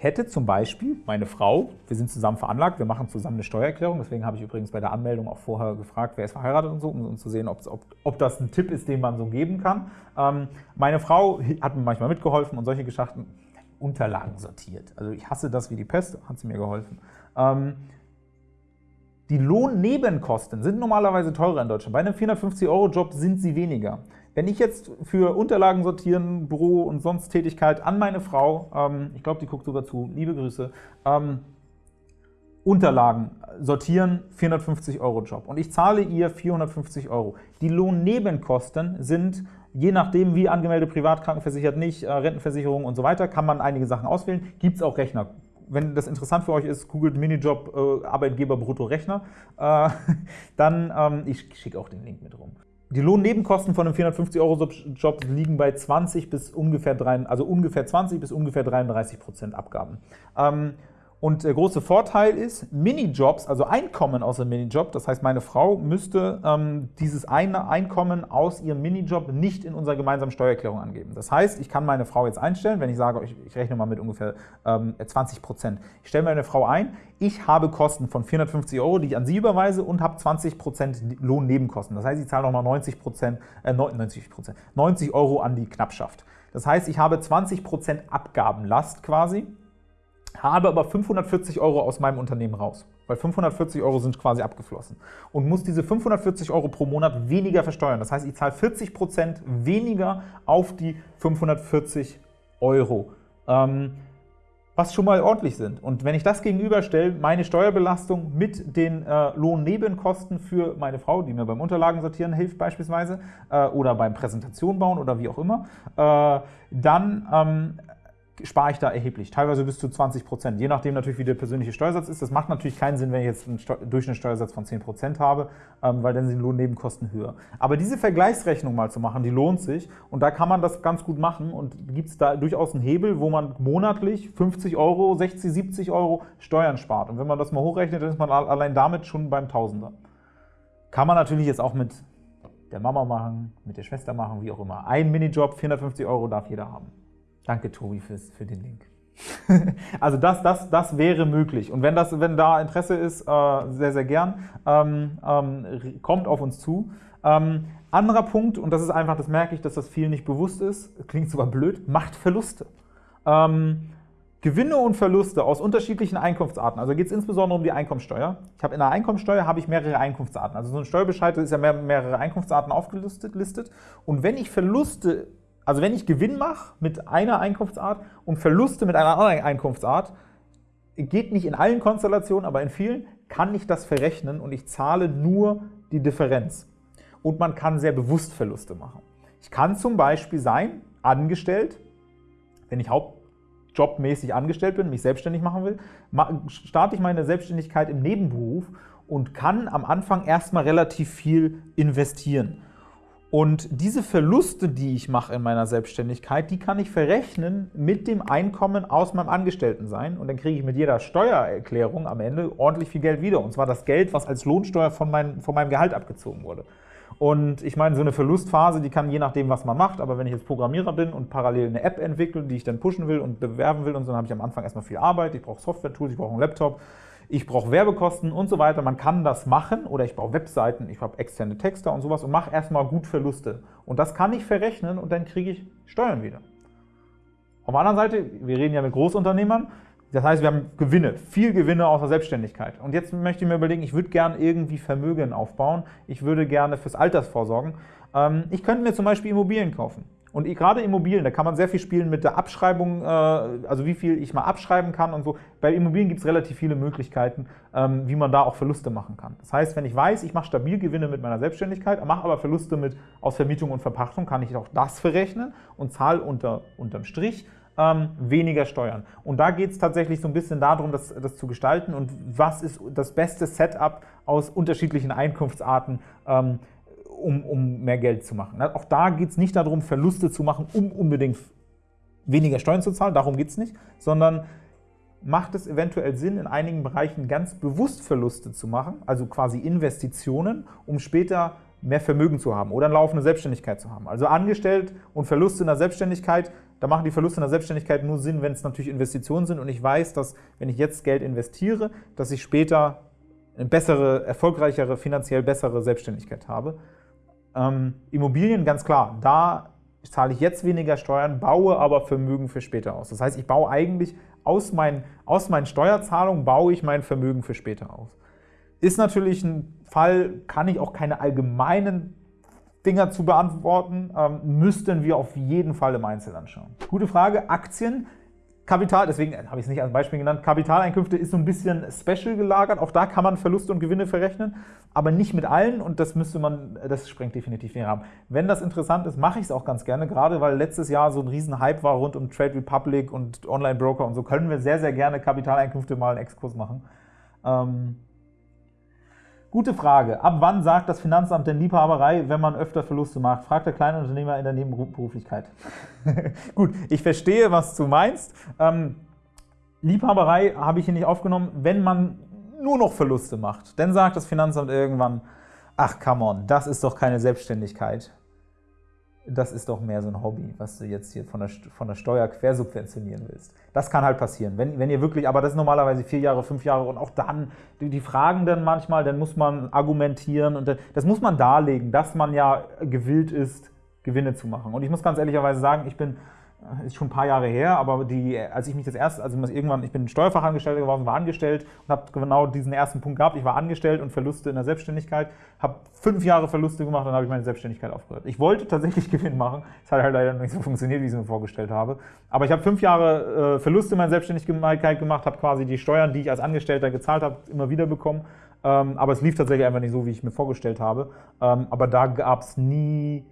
ich hätte zum Beispiel meine Frau, wir sind zusammen veranlagt, wir machen zusammen eine Steuererklärung, deswegen habe ich übrigens bei der Anmeldung auch vorher gefragt, wer ist verheiratet und so, um, um zu sehen, ob, ob, das ein Tipp ist, den man so geben kann. Ähm, meine Frau hat mir manchmal mitgeholfen und solche Geschichten, Unterlagen sortiert. Also ich hasse das wie die Pest, hat sie mir geholfen. Ähm, die Lohnnebenkosten sind normalerweise teurer in Deutschland. Bei einem 450-Euro-Job sind sie weniger. Wenn ich jetzt für Unterlagen sortieren, Büro und sonst Tätigkeit an meine Frau, ähm, ich glaube, die guckt sogar zu, liebe Grüße, ähm, Unterlagen sortieren, 450 Euro Job. Und ich zahle ihr 450 Euro. Die Lohnnebenkosten sind, je nachdem wie angemeldet, privat, krankenversichert, nicht, äh, Rentenversicherung und so weiter, kann man einige Sachen auswählen. Gibt es auch Rechner. Wenn das interessant für euch ist, googelt Minijob äh, Arbeitgeber Brutto Rechner. Äh, dann, ähm, ich schicke auch den Link mit rum. Die Lohnnebenkosten von einem 450-Euro-Job liegen bei 20 bis ungefähr, 3, also ungefähr 20 bis ungefähr 33 Prozent Abgaben. Ähm, und der große Vorteil ist, Minijobs, also Einkommen aus einem Minijob, das heißt, meine Frau müsste ähm, dieses eine Einkommen aus ihrem Minijob nicht in unserer gemeinsamen Steuererklärung angeben. Das heißt, ich kann meine Frau jetzt einstellen, wenn ich sage, ich, ich rechne mal mit ungefähr ähm, 20 Prozent. Ich stelle meine Frau ein, ich habe Kosten von 450 Euro, die ich an sie überweise und habe 20 Prozent Lohnnebenkosten. Das heißt, ich zahle nochmal 90 Prozent, äh, 90 Prozent, 90 Euro an die Knappschaft. Das heißt, ich habe 20 Prozent Abgabenlast quasi habe aber 540 Euro aus meinem Unternehmen raus, weil 540 Euro sind quasi abgeflossen und muss diese 540 Euro pro Monat weniger versteuern. Das heißt, ich zahle 40 Prozent weniger auf die 540 Euro, ähm, was schon mal ordentlich sind. Und wenn ich das gegenüberstelle, meine Steuerbelastung mit den äh, Lohnnebenkosten für meine Frau, die mir beim Unterlagen sortieren hilft beispielsweise, äh, oder beim Präsentation bauen oder wie auch immer, äh, dann ähm, spare ich da erheblich, teilweise bis zu 20 Prozent, je nachdem natürlich, wie der persönliche Steuersatz ist. Das macht natürlich keinen Sinn, wenn ich jetzt einen Durchschnittssteuersatz von 10 Prozent habe, ähm, weil dann sind die Lohnnebenkosten höher. Aber diese Vergleichsrechnung mal zu machen, die lohnt sich und da kann man das ganz gut machen und gibt es da durchaus einen Hebel, wo man monatlich 50 Euro, 60, 70 Euro Steuern spart. Und wenn man das mal hochrechnet, dann ist man allein damit schon beim Tausender. Kann man natürlich jetzt auch mit der Mama machen, mit der Schwester machen, wie auch immer. Ein Minijob, 450 Euro darf jeder haben. Danke, Tobi, fürs, für den Link. also das, das, das wäre möglich. Und wenn, das, wenn da Interesse ist, äh, sehr, sehr gern, ähm, ähm, kommt auf uns zu. Ähm, anderer Punkt, und das ist einfach, das merke ich, dass das vielen nicht bewusst ist, klingt sogar blöd, macht Verluste. Ähm, Gewinne und Verluste aus unterschiedlichen Einkunftsarten, also geht es insbesondere um die Einkommensteuer. Ich habe in der Einkommensteuer habe ich mehrere Einkunftsarten. Also so ein Steuerbescheid ist ja mehr, mehrere Einkunftsarten aufgelistet. Und wenn ich Verluste also wenn ich Gewinn mache mit einer Einkunftsart und Verluste mit einer anderen Einkunftsart, geht nicht in allen Konstellationen, aber in vielen, kann ich das verrechnen und ich zahle nur die Differenz. Und man kann sehr bewusst Verluste machen. Ich kann zum Beispiel sein, angestellt, wenn ich hauptjobmäßig angestellt bin, mich selbstständig machen will, starte ich meine Selbstständigkeit im Nebenberuf und kann am Anfang erstmal relativ viel investieren Und diese Verluste, die ich mache in meiner Selbstständigkeit, die kann ich verrechnen mit dem Einkommen aus meinem Angestelltensein. Und dann kriege ich mit jeder Steuererklärung am Ende ordentlich viel Geld wieder. Und zwar das Geld, was als Lohnsteuer von, mein, von meinem Gehalt abgezogen wurde. Und ich meine, so eine Verlustphase, die kann je nachdem, was man macht, aber wenn ich jetzt Programmierer bin und parallel eine App entwickle, die ich dann pushen will und bewerben will und so, dann habe ich am Anfang erstmal viel Arbeit, ich brauche Software-Tools, ich brauche einen Laptop, ich brauche Werbekosten und so weiter. Man kann das machen oder ich baue Webseiten, ich habe externe Texte und sowas und mache erstmal gut Verluste. Und das kann ich verrechnen und dann kriege ich Steuern wieder. Auf der anderen Seite, wir reden ja mit Großunternehmern, das heißt, wir haben Gewinne, viel Gewinne aus der Selbstständigkeit. Und jetzt möchte ich mir überlegen, ich würde gerne irgendwie Vermögen aufbauen, ich würde gerne fürs Alters vorsorgen. Ähm, ich könnte mir zum Beispiel Immobilien kaufen. Und gerade Immobilien, da kann man sehr viel spielen mit der Abschreibung, äh, also wie viel ich mal abschreiben kann und so. Bei Immobilien gibt es relativ viele Möglichkeiten, ähm, wie man da auch Verluste machen kann. Das heißt, wenn ich weiß, ich mache stabil Gewinne mit meiner Selbstständigkeit, mache aber Verluste mit aus Vermietung und Verpachtung, kann ich auch das verrechnen und zahle unter, unterm Strich ähm, weniger Steuern. Und da geht es tatsächlich so ein bisschen darum, das, das, zu gestalten und was ist das beste Setup aus unterschiedlichen Einkunftsarten, ähm, um, um mehr Geld zu machen. Auch da geht es nicht darum, Verluste zu machen, um unbedingt weniger Steuern zu zahlen, darum geht es nicht, sondern macht es eventuell Sinn, in einigen Bereichen ganz bewusst Verluste zu machen, also quasi Investitionen, um später mehr Vermögen zu haben oder eine laufende Selbstständigkeit zu haben. Also angestellt und Verluste in der Selbstständigkeit, da machen die Verluste in der Selbstständigkeit nur Sinn, wenn es natürlich Investitionen sind und ich weiß, dass wenn ich jetzt Geld investiere, dass ich später eine bessere, erfolgreichere, finanziell bessere Selbstständigkeit habe. Ähm, Immobilien, ganz klar, da zahle ich jetzt weniger Steuern, baue aber Vermögen für später aus. Das heißt, ich baue eigentlich aus meinen, aus meinen Steuerzahlungen, baue ich mein Vermögen für später aus. Ist natürlich ein Fall, kann ich auch keine allgemeinen Dinger zu beantworten, ähm, müssten wir auf jeden Fall im Einzelnen anschauen. Gute Frage, Aktien Kapital, deswegen habe ich es nicht als Beispiel genannt, Kapitaleinkünfte ist so ein bisschen special gelagert. Auch da kann man Verluste und Gewinne verrechnen, aber nicht mit allen und das müsste man, das sprengt definitiv den Rahmen. Wenn das interessant ist, mache ich es auch ganz gerne, gerade weil letztes Jahr so ein riesen Hype war rund um Trade Republic und Online-Broker und so, können wir sehr, sehr gerne Kapitaleinkünfte mal einen Exkurs machen. Ähm, Gute Frage. Ab wann sagt das Finanzamt denn Liebhaberei, wenn man öfter Verluste macht? Fragt der Kleinunternehmer in der Nebenberuflichkeit. Gut, ich verstehe, was du meinst. Ähm, Liebhaberei habe ich hier nicht aufgenommen. Wenn man nur noch Verluste macht, dann sagt das Finanzamt irgendwann, ach come on, das ist doch keine Selbstständigkeit das ist doch mehr so ein Hobby, was du jetzt hier von der, von der Steuer quersubventionieren willst. Das kann halt passieren. Wenn, wenn ihr wirklich, aber das ist normalerweise vier Jahre, fünf Jahre und auch dann, die, die fragen dann manchmal, dann muss man argumentieren und dann, das muss man darlegen, dass man ja gewillt ist, Gewinne zu machen. Und ich muss ganz ehrlicherweise sagen, ich bin ist schon ein paar Jahre her, aber die, als ich mich das erste, also irgendwann, ich bin Steuerfachangestellter geworden, war angestellt und habe genau diesen ersten Punkt gehabt. Ich war angestellt und Verluste in der Selbstständigkeit, habe fünf Jahre Verluste gemacht dann habe ich meine Selbstständigkeit aufgehört. Ich wollte tatsächlich Gewinn machen, es hat halt leider nicht so funktioniert, wie ich es mir vorgestellt habe. Aber ich habe fünf Jahre äh, Verluste in meiner Selbstständigkeit gemacht, habe quasi die Steuern, die ich als Angestellter gezahlt habe, immer wieder bekommen. Ähm, aber es lief tatsächlich einfach nicht so, wie ich mir vorgestellt habe. Ähm, aber da gab es nie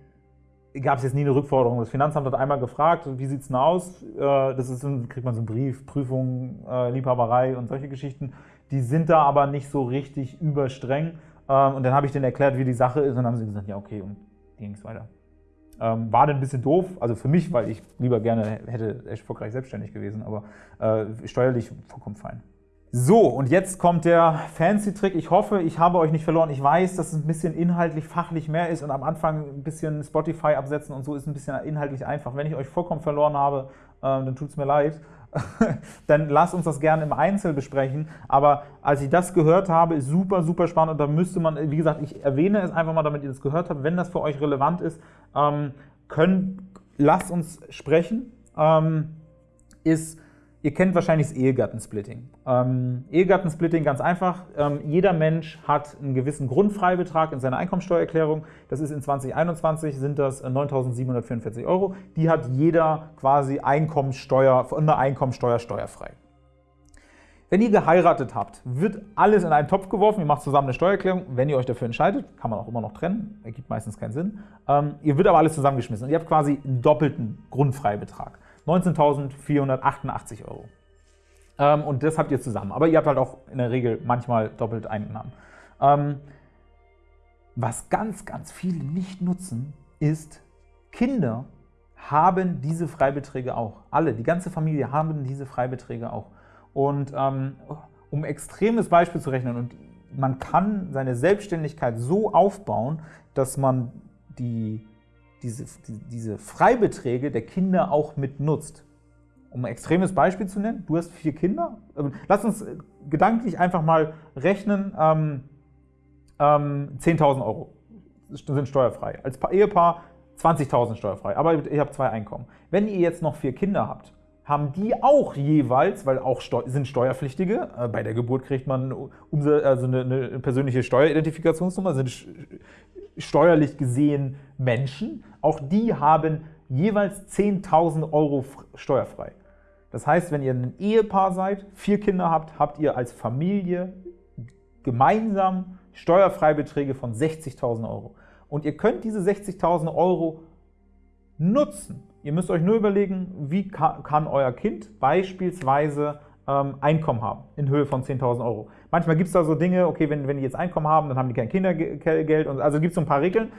gab es jetzt nie eine Rückforderung. Das Finanzamt hat einmal gefragt, wie sieht es denn aus? Äh, das ist, kriegt man so einen Brief, Prüfung, äh, Liebhaberei und solche Geschichten. Die sind da aber nicht so richtig überstreng. Ähm, und dann habe ich denen erklärt, wie die Sache ist und dann haben sie gesagt, ja okay, und ging es weiter. Ähm, war dann ein bisschen doof, also für mich, weil ich lieber gerne hätte erfolgreich selbstständig gewesen, aber äh, steuerlich vollkommen fein. So, und jetzt kommt der Fancy-Trick. Ich hoffe, ich habe euch nicht verloren. Ich weiß, dass es ein bisschen inhaltlich, fachlich mehr ist und am Anfang ein bisschen Spotify absetzen und so ist ein bisschen inhaltlich einfach. Wenn ich euch vollkommen verloren habe, äh, dann tut es mir leid. dann lasst uns das gerne im Einzel besprechen. Aber als ich das gehört habe, ist super, super spannend und da müsste man, wie gesagt, ich erwähne es einfach mal, damit ihr das gehört habt. Wenn das für euch relevant ist, ähm, können, lasst uns sprechen. Ähm, ist Ihr kennt wahrscheinlich das Ehegattensplitting. Ähm, Ehegattensplitting ganz einfach. Ähm, jeder Mensch hat einen gewissen Grundfreibetrag in seiner Einkommensteuererklärung. Das ist in 2021 sind das 9.744 Euro. Die hat jeder quasi Einkommensteuer, von der Einkommensteuer steuerfrei. Wenn ihr geheiratet habt, wird alles in einen Topf geworfen, ihr macht zusammen eine Steuererklärung. Wenn ihr euch dafür entscheidet, kann man auch immer noch trennen, ergibt meistens keinen Sinn. Ähm, ihr wird aber alles zusammengeschmissen und ihr habt quasi einen doppelten Grundfreibetrag. 19.488 Euro. Ähm, und das habt ihr zusammen. Aber ihr habt halt auch in der Regel manchmal doppelt Einnahmen. Ähm, was ganz, ganz viele nicht nutzen, ist, Kinder haben diese Freibeträge auch. Alle, die ganze Familie haben diese Freibeträge auch. Und ähm, um extremes Beispiel zu rechnen, und man kann seine Selbstständigkeit so aufbauen, dass man die, diese, die, diese Freibeträge der Kinder auch mit nutzt. Um ein extremes Beispiel zu nennen, du hast vier Kinder. Ähm, lass uns gedanklich einfach mal rechnen, ähm, ähm, 10.000 Euro sind steuerfrei. Als Ehepaar 20.000 steuerfrei, aber ihr habt zwei Einkommen. Wenn ihr jetzt noch vier Kinder habt, haben die auch jeweils, weil auch Steu sind Steuerpflichtige, äh, bei der Geburt kriegt man also eine, eine persönliche Steueridentifikationsnummer, sind steuerlich gesehen Menschen, auch die haben jeweils 10.000 Euro steuerfrei. Das heißt, wenn ihr ein Ehepaar seid, vier Kinder habt, habt ihr als Familie gemeinsam Steuerfreibeträge von 60.000 Euro. Und ihr könnt diese 60.000 Euro nutzen. Ihr müsst euch nur überlegen, wie kann euer Kind beispielsweise ähm, Einkommen haben in Höhe von 10.000 Euro. Manchmal gibt es da so Dinge, okay, wenn, wenn die jetzt Einkommen haben, dann haben die kein Kindergeld. Und, also gibt es so ein paar Regeln.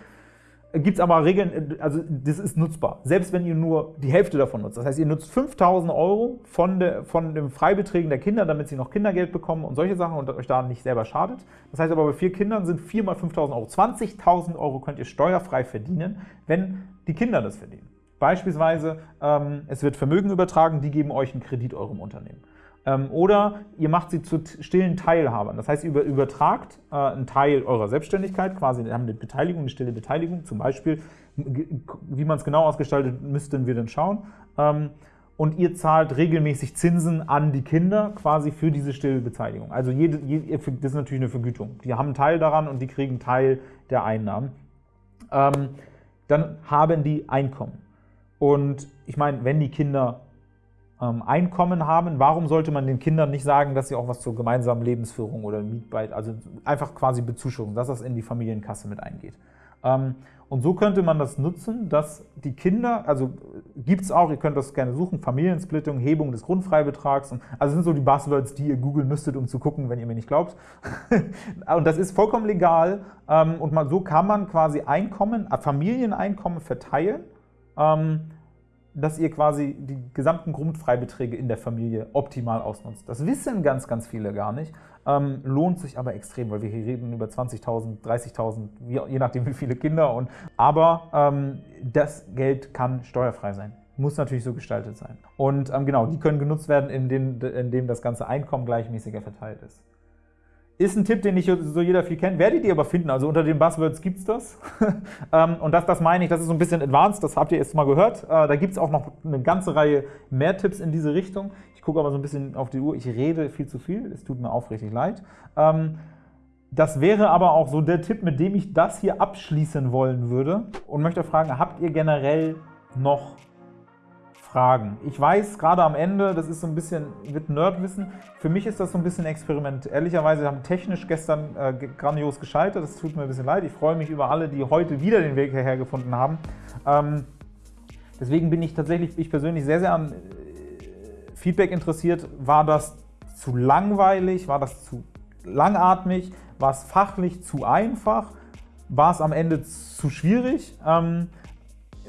Gibt es aber Regeln, also das ist nutzbar, selbst wenn ihr nur die Hälfte davon nutzt. Das heißt, ihr nutzt 5.000 Euro von, de, von den Freibeträgen der Kinder, damit sie noch Kindergeld bekommen und solche Sachen und euch da nicht selber schadet. Das heißt aber, bei vier Kindern sind 4 mal 5.000 Euro. 20.000 Euro könnt ihr steuerfrei verdienen, wenn die Kinder das verdienen. Beispielsweise, ähm, es wird Vermögen übertragen, die geben euch einen Kredit eurem Unternehmen. Ähm, oder ihr macht sie zu stillen Teilhabern. Das heißt, ihr übertragt äh, einen Teil eurer Selbstständigkeit, quasi haben eine Beteiligung, eine stille Beteiligung, zum Beispiel, wie man es genau ausgestaltet, müssten wir dann schauen. Ähm, und ihr zahlt regelmäßig Zinsen an die Kinder quasi für diese stille Beteiligung. Also jede, jede, das ist natürlich eine Vergütung. Die haben einen Teil daran und die kriegen einen Teil der Einnahmen. Ähm, dann haben die Einkommen. Und ich meine, wenn die Kinder Einkommen haben, warum sollte man den Kindern nicht sagen, dass sie auch was zur gemeinsamen Lebensführung oder Mietbeit, also einfach quasi Bezuschussung, dass das in die Familienkasse mit eingeht. Ähm, und so könnte man das nutzen, dass die Kinder, also gibt es auch, ihr könnt das gerne suchen, Familiensplittung, Hebung des Grundfreibetrags, und, also sind so die Buzzwords, die ihr googeln müsstet, um zu gucken, wenn ihr mir nicht glaubt. und das ist vollkommen legal ähm, und man, so kann man quasi Einkommen, Familieneinkommen verteilen, ähm, dass ihr quasi die gesamten Grundfreibeträge in der Familie optimal ausnutzt. Das wissen ganz, ganz viele gar nicht, ähm, lohnt sich aber extrem, weil wir hier reden über 20.000, 30.000, je nachdem wie viele Kinder. Und, aber ähm, das Geld kann steuerfrei sein. Muss natürlich so gestaltet sein. Und ähm, genau, die können genutzt werden, indem, indem das ganze Einkommen gleichmäßiger verteilt ist. Ist ein Tipp, den nicht so jeder viel kennt. Werdet ihr aber finden, also unter den Buzzwords gibt es das. Ähm, und das, das meine ich, das ist so ein bisschen advanced, das habt ihr jetzt mal gehört. Äh, da gibt es auch noch eine ganze Reihe mehr Tipps in diese Richtung. Ich gucke aber so ein bisschen auf die Uhr, ich rede viel zu viel, es tut mir aufrichtig leid. Ähm, das wäre aber auch so der Tipp, mit dem ich das hier abschließen wollen würde und möchte fragen, habt ihr generell noch Fragen. Ich weiß, gerade am Ende, das ist so ein bisschen, wird Nerdwissen, für mich ist das so ein bisschen Experiment. Ehrlicherweise haben technisch gestern äh, grandios gescheitert, das tut mir ein bisschen leid. Ich freue mich über alle, die heute wieder den Weg hierher gefunden haben. Ähm, deswegen bin ich tatsächlich, ich persönlich, sehr, sehr an äh, Feedback interessiert. War das zu langweilig? War das zu langatmig? War es fachlich zu einfach? War es am Ende zu schwierig? Ähm,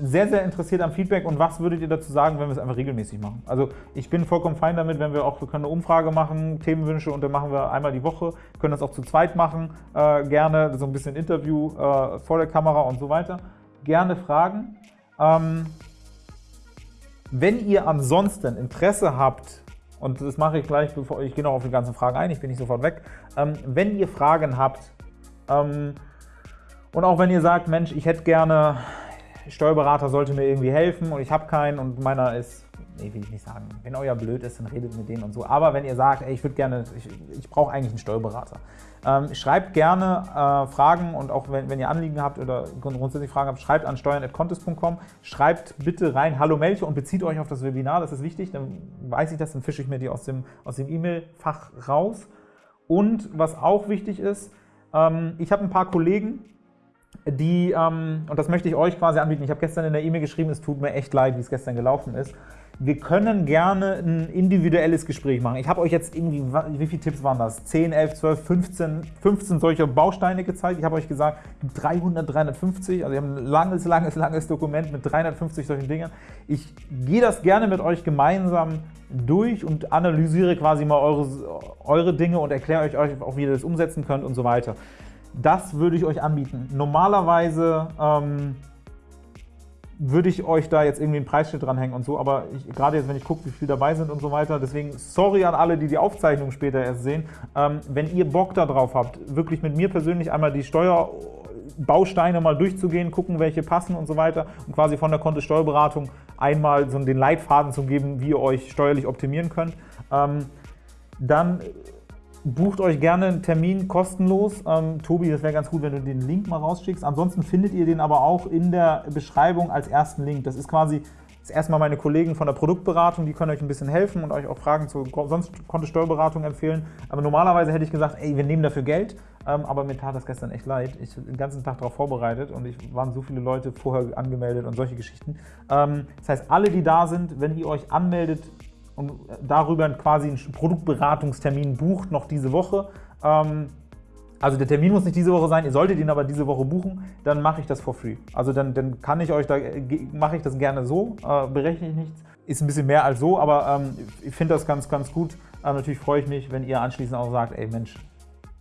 sehr, sehr interessiert am Feedback und was würdet ihr dazu sagen, wenn wir es einfach regelmäßig machen? Also ich bin vollkommen fein damit, wenn wir auch, wir können eine Umfrage machen, Themenwünsche und dann machen wir einmal die Woche, können das auch zu zweit machen, äh, gerne so ein bisschen Interview äh, vor der Kamera und so weiter. Gerne Fragen. Ähm, wenn ihr ansonsten Interesse habt, und das mache ich gleich, bevor ich gehe noch auf die ganzen Fragen ein, ich bin nicht sofort weg, ähm, wenn ihr Fragen habt, ähm, und auch wenn ihr sagt, Mensch, ich hätte gerne Steuerberater sollte mir irgendwie helfen und ich habe keinen und meiner ist, nee, will ich nicht sagen, wenn euer blöd ist, dann redet mit denen und so. Aber wenn ihr sagt, ey, ich würde gerne, ich, ich brauche eigentlich einen Steuerberater, ähm, schreibt gerne äh, Fragen und auch wenn, wenn, ihr Anliegen habt oder grundsätzlich Fragen habt, schreibt an steuern.contest.com, schreibt bitte rein Hallo Melche und bezieht euch auf das Webinar, das ist wichtig, dann weiß ich das, dann fische ich mir die aus dem aus E-Mail-Fach raus. Und was auch wichtig ist, ähm, ich habe ein paar Kollegen, die, ähm, und das möchte ich euch quasi anbieten, ich habe gestern in der E-Mail geschrieben, es tut mir echt leid, wie es gestern gelaufen ist. wir können gerne ein individuelles Gespräch machen. Ich habe euch jetzt irgendwie, wie viele Tipps waren das? 10, 11, 12, 15, 15 solcher Bausteine gezeigt. Ich habe euch gesagt, 300, 350, also wir haben ein langes, langes, langes Dokument mit 350 solchen Dingen. Ich gehe das gerne mit euch gemeinsam durch und analysiere quasi mal eure, eure Dinge und erkläre euch auch, wie ihr das umsetzen könnt und so weiter. Das würde ich euch anbieten. Normalerweise ähm, würde ich euch da jetzt irgendwie ein Preisschild dranhängen und so, aber ich, gerade jetzt, wenn ich gucke, wie viele dabei sind und so weiter, deswegen sorry an alle, die die Aufzeichnung später erst sehen, ähm, wenn ihr Bock darauf habt, wirklich mit mir persönlich einmal die Steuerbausteine mal durchzugehen, gucken, welche passen und so weiter und quasi von der Kontosteuerberatung einmal so den Leitfaden zu geben, wie ihr euch steuerlich optimieren könnt, ähm, dann Bucht euch gerne einen Termin kostenlos. Ähm, Tobi, das wäre ganz gut, wenn du den Link mal rausschickst. Ansonsten findet ihr den aber auch in der Beschreibung als ersten Link. Das ist quasi das erstmal meine Kollegen von der Produktberatung, die können euch ein bisschen helfen und euch auch Fragen zur sonst konnte Steuerberatung empfehlen. Aber normalerweise hätte ich gesagt, ey, wir nehmen dafür Geld. Ähm, aber mir tat das gestern echt leid. Ich habe den ganzen Tag darauf vorbereitet und ich waren so viele Leute vorher angemeldet und solche Geschichten. Ähm, das heißt, alle, die da sind, wenn ihr euch anmeldet, und darüber quasi einen Produktberatungstermin bucht, noch diese Woche. Ähm, also der Termin muss nicht diese Woche sein, ihr solltet ihn aber diese Woche buchen, dann mache ich das for free. Also dann, dann kann ich euch da, mache ich das gerne so, äh, berechne ich nichts. Ist ein bisschen mehr als so, aber ähm, ich finde das ganz, ganz gut. Ähm, natürlich freue ich mich, wenn ihr anschließend auch sagt, ey Mensch,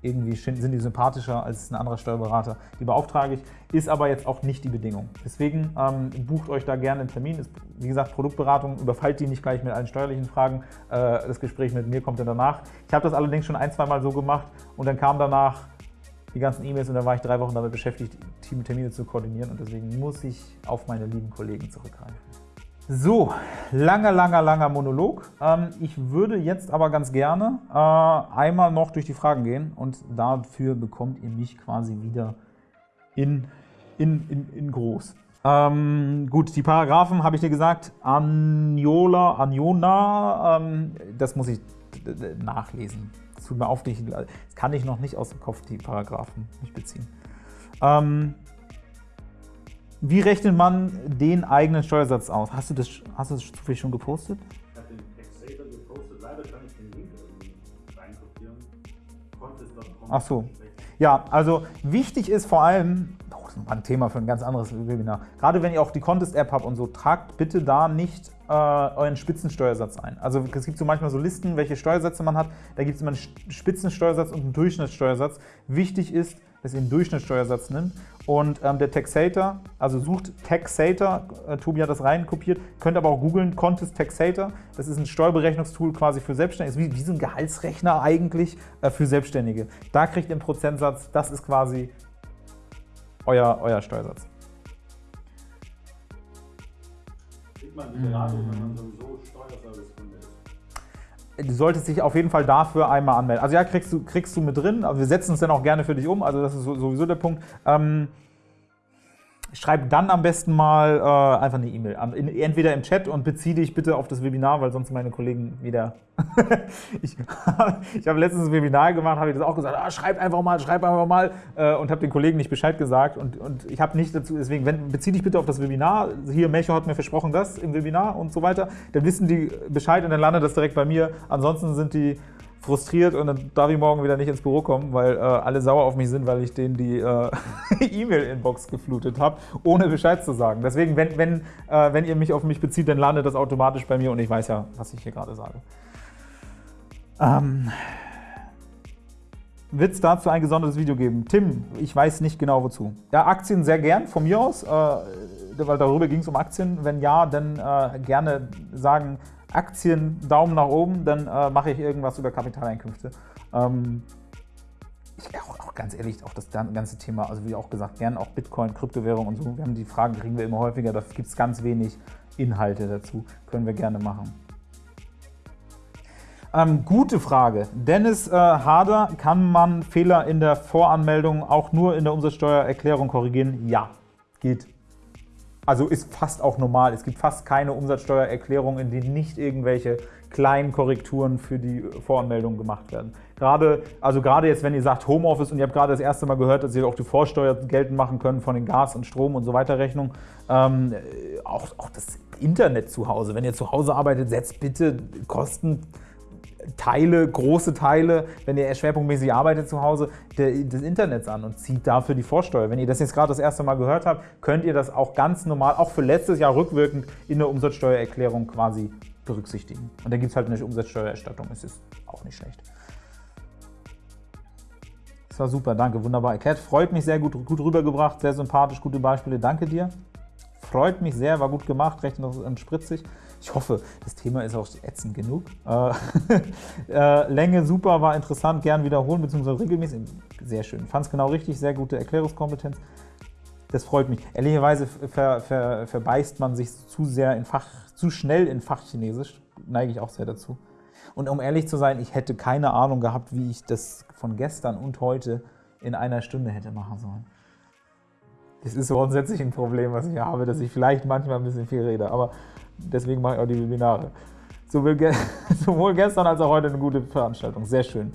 irgendwie sind die sympathischer als ein anderer Steuerberater. Die beauftrage ich, ist aber jetzt auch nicht die Bedingung. Deswegen ähm, bucht euch da gerne einen Termin. Ist, wie gesagt, Produktberatung, überfallt die nicht gleich mit allen steuerlichen Fragen. Äh, das Gespräch mit mir kommt dann danach. Ich habe das allerdings schon ein, zwei Mal so gemacht und dann kam danach die ganzen E-Mails und dann war ich drei Wochen damit beschäftigt, Termine zu koordinieren und deswegen muss ich auf meine lieben Kollegen zurückgreifen. So, langer, langer, langer Monolog. Ähm, ich würde jetzt aber ganz gerne äh, einmal noch durch die Fragen gehen und dafür bekommt ihr mich quasi wieder in, in, in, in groß. Ähm, gut, die Paragraphen habe ich dir gesagt. Anjola, Anjona, ähm, das muss ich nachlesen. Das tut mir auf, das kann ich noch nicht aus dem Kopf, die Paragraphen nicht beziehen. Ähm, wie rechnet man den eigenen Steuersatz aus? Hast du das, hast du das zufällig schon gepostet? Ich habe den Taxator gepostet. Leider kann ich den Link reinkopieren. Ach so. Ja, also wichtig ist vor allem, oh, das ist ein Thema für ein ganz anderes Webinar, gerade wenn ihr auch die Contest-App habt und so, tragt bitte da nicht äh, euren Spitzensteuersatz ein. Also es gibt so manchmal so Listen, welche Steuersätze man hat. Da gibt es immer einen Spitzensteuersatz und einen Durchschnittssteuersatz. Wichtig ist, dass ihr einen Durchschnittssteuersatz nimmt. Und ähm, der Taxator, also sucht Taxator, äh, Tobi hat das reinkopiert, könnt aber auch googeln, Contest Taxator. Das ist ein Steuerberechnungstool quasi für Selbstständige, ist wie, wie so ein Gehaltsrechner eigentlich äh, für Selbstständige. Da kriegt ihr einen Prozentsatz, das ist quasi euer, euer Steuersatz. Kriegt man die Beratung, wenn man sowieso? Du solltest dich auf jeden Fall dafür einmal anmelden. Also ja, kriegst du, kriegst du mit drin, aber wir setzen es dann auch gerne für dich um, also das ist sowieso der Punkt. Ähm, Schreib dann am besten mal äh, einfach eine E-Mail. Entweder im Chat und bezieh dich bitte auf das Webinar, weil sonst meine Kollegen wieder. ich ich habe letztens ein Webinar gemacht, habe ich das auch gesagt, ah, schreib einfach mal, schreib einfach mal äh, und habe den Kollegen nicht Bescheid gesagt. Und, und ich habe nicht dazu, deswegen, wenn, bezieh dich bitte auf das Webinar. Hier, Melchior hat mir versprochen, das im Webinar und so weiter. Dann wissen die Bescheid und dann landet das direkt bei mir. Ansonsten sind die frustriert und dann darf ich morgen wieder nicht ins Büro kommen, weil äh, alle sauer auf mich sind, weil ich denen die äh, E-Mail-Inbox geflutet habe, ohne Bescheid zu sagen. Deswegen, wenn, wenn, äh, wenn ihr mich auf mich bezieht, dann landet das automatisch bei mir und ich weiß ja, was ich hier gerade sage. Ähm, wird es dazu ein gesondertes Video geben? Tim, ich weiß nicht genau wozu. Ja, Aktien sehr gern, von mir aus, äh, weil darüber ging es um Aktien. Wenn ja, dann äh, gerne sagen, Aktien, Daumen nach oben, dann äh, mache ich irgendwas über Kapitaleinkünfte. Ähm, ich, auch, auch, ganz ehrlich, auch das ganze Thema, also wie auch gesagt, gern auch Bitcoin, Kryptowährung und so. Wir haben die Fragen, kriegen wir immer häufiger, da gibt es ganz wenig Inhalte dazu. Können wir gerne machen. Ähm, gute Frage. Dennis äh, Harder, kann man Fehler in der Voranmeldung auch nur in der Umsatzsteuererklärung korrigieren? Ja, geht. Also ist fast auch normal. Es gibt fast keine Umsatzsteuererklärung, in denen nicht irgendwelche kleinen Korrekturen für die Voranmeldung gemacht werden. Gerade, also gerade jetzt, wenn ihr sagt Homeoffice und ihr habt gerade das erste Mal gehört, dass ihr auch die Vorsteuer geltend machen könnt von den Gas- und Strom- und so weiter Rechnungen, ähm, auch, auch das Internet zu Hause. Wenn ihr zu Hause arbeitet, setzt bitte Kosten Teile, große Teile, wenn ihr schwerpunktmäßig arbeitet zu Hause, des Internets an und zieht dafür die Vorsteuer. Wenn ihr das jetzt gerade das erste Mal gehört habt, könnt ihr das auch ganz normal, auch für letztes Jahr rückwirkend in der Umsatzsteuererklärung quasi berücksichtigen. Und da gibt es halt eine Umsatzsteuererstattung, es ist auch nicht schlecht. Das war super, danke, wunderbar erklärt. Freut mich sehr gut, gut rübergebracht, sehr sympathisch, gute Beispiele, danke dir. Freut mich sehr, war gut gemacht, recht noch spritzig. Ich hoffe, das Thema ist auch ätzend genug. Äh, äh, Länge super, war interessant, gern wiederholen, beziehungsweise regelmäßig. Sehr schön. Fand es genau richtig, sehr gute Erklärungskompetenz. Das freut mich. Ehrlicherweise ver, ver, verbeißt man sich zu sehr in Fach, zu schnell in Fachchinesisch. Neige ich auch sehr dazu. Und um ehrlich zu sein, ich hätte keine Ahnung gehabt, wie ich das von gestern und heute in einer Stunde hätte machen sollen. Das ist grundsätzlich ein Problem, was ich habe, dass ich vielleicht manchmal ein bisschen viel rede. Aber deswegen mache ich auch die Webinare. Sowohl gestern als auch heute eine gute Veranstaltung. Sehr schön.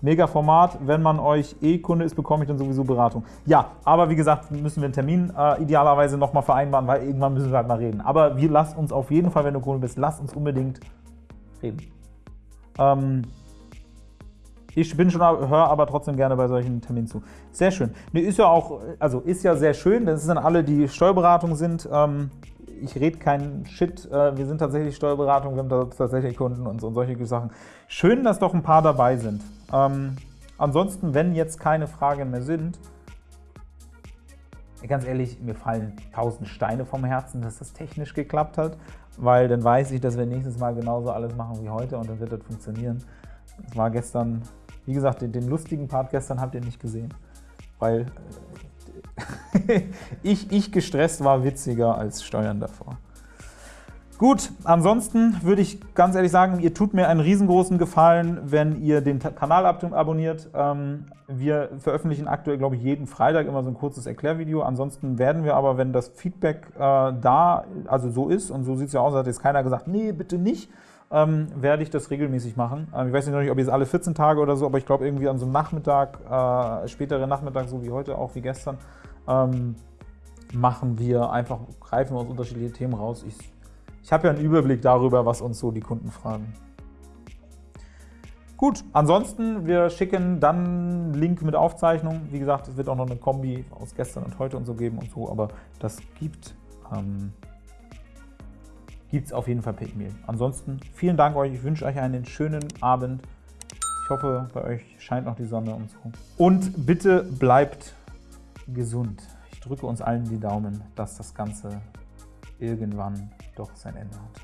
Mega Format. Wenn man euch eh Kunde ist, bekomme ich dann sowieso Beratung. Ja, aber wie gesagt, müssen wir einen Termin äh, idealerweise nochmal vereinbaren, weil irgendwann müssen wir halt mal reden. Aber wir lasst uns auf jeden Fall, wenn du Kunde bist, lasst uns unbedingt reden. Ähm, ich bin schon, höre aber trotzdem gerne bei solchen Terminen zu. Sehr schön. Nee, ist ja auch, also ist ja sehr schön. Das sind alle, die Steuerberatung sind. Ähm, ich rede keinen Shit, äh, wir sind tatsächlich Steuerberatung, wir haben tatsächlich Kunden und, und solche Sachen. Schön, dass doch ein paar dabei sind. Ähm, ansonsten, wenn jetzt keine Fragen mehr sind, ganz ehrlich, mir fallen tausend Steine vom Herzen, dass das technisch geklappt hat, weil dann weiß ich, dass wir nächstes Mal genauso alles machen wie heute und dann wird das funktionieren. Es war gestern, wie gesagt, den, den lustigen Part gestern habt ihr nicht gesehen, weil äh, ich, ich gestresst war witziger als Steuern davor. Gut, ansonsten würde ich ganz ehrlich sagen, ihr tut mir einen riesengroßen Gefallen, wenn ihr den Kanal abonniert. Ähm, wir veröffentlichen aktuell, glaube ich, jeden Freitag immer so ein kurzes Erklärvideo. Ansonsten werden wir aber, wenn das Feedback äh, da, also so ist, und so sieht es ja aus, hat jetzt keiner gesagt, nee, bitte nicht, ähm, werde ich das regelmäßig machen. Ähm, ich weiß nicht, ob jetzt alle 14 Tage oder so, aber ich glaube irgendwie an so einem Nachmittag, äh, späteren Nachmittag, so wie heute, auch wie gestern, ähm, machen wir einfach, greifen wir uns unterschiedliche Themen raus. Ich, ich habe ja einen Überblick darüber, was uns so die Kunden fragen. Gut, ansonsten, wir schicken dann Link mit Aufzeichnung. Wie gesagt, es wird auch noch eine Kombi aus gestern und heute und so geben und so, aber das gibt ähm, es auf jeden Fall per E-Mail. Ansonsten, vielen Dank euch. Ich wünsche euch einen schönen Abend. Ich hoffe, bei euch scheint noch die Sonne und so. Und bitte bleibt gesund. Ich drücke uns allen die Daumen, dass das Ganze irgendwann doch sein Ende hat.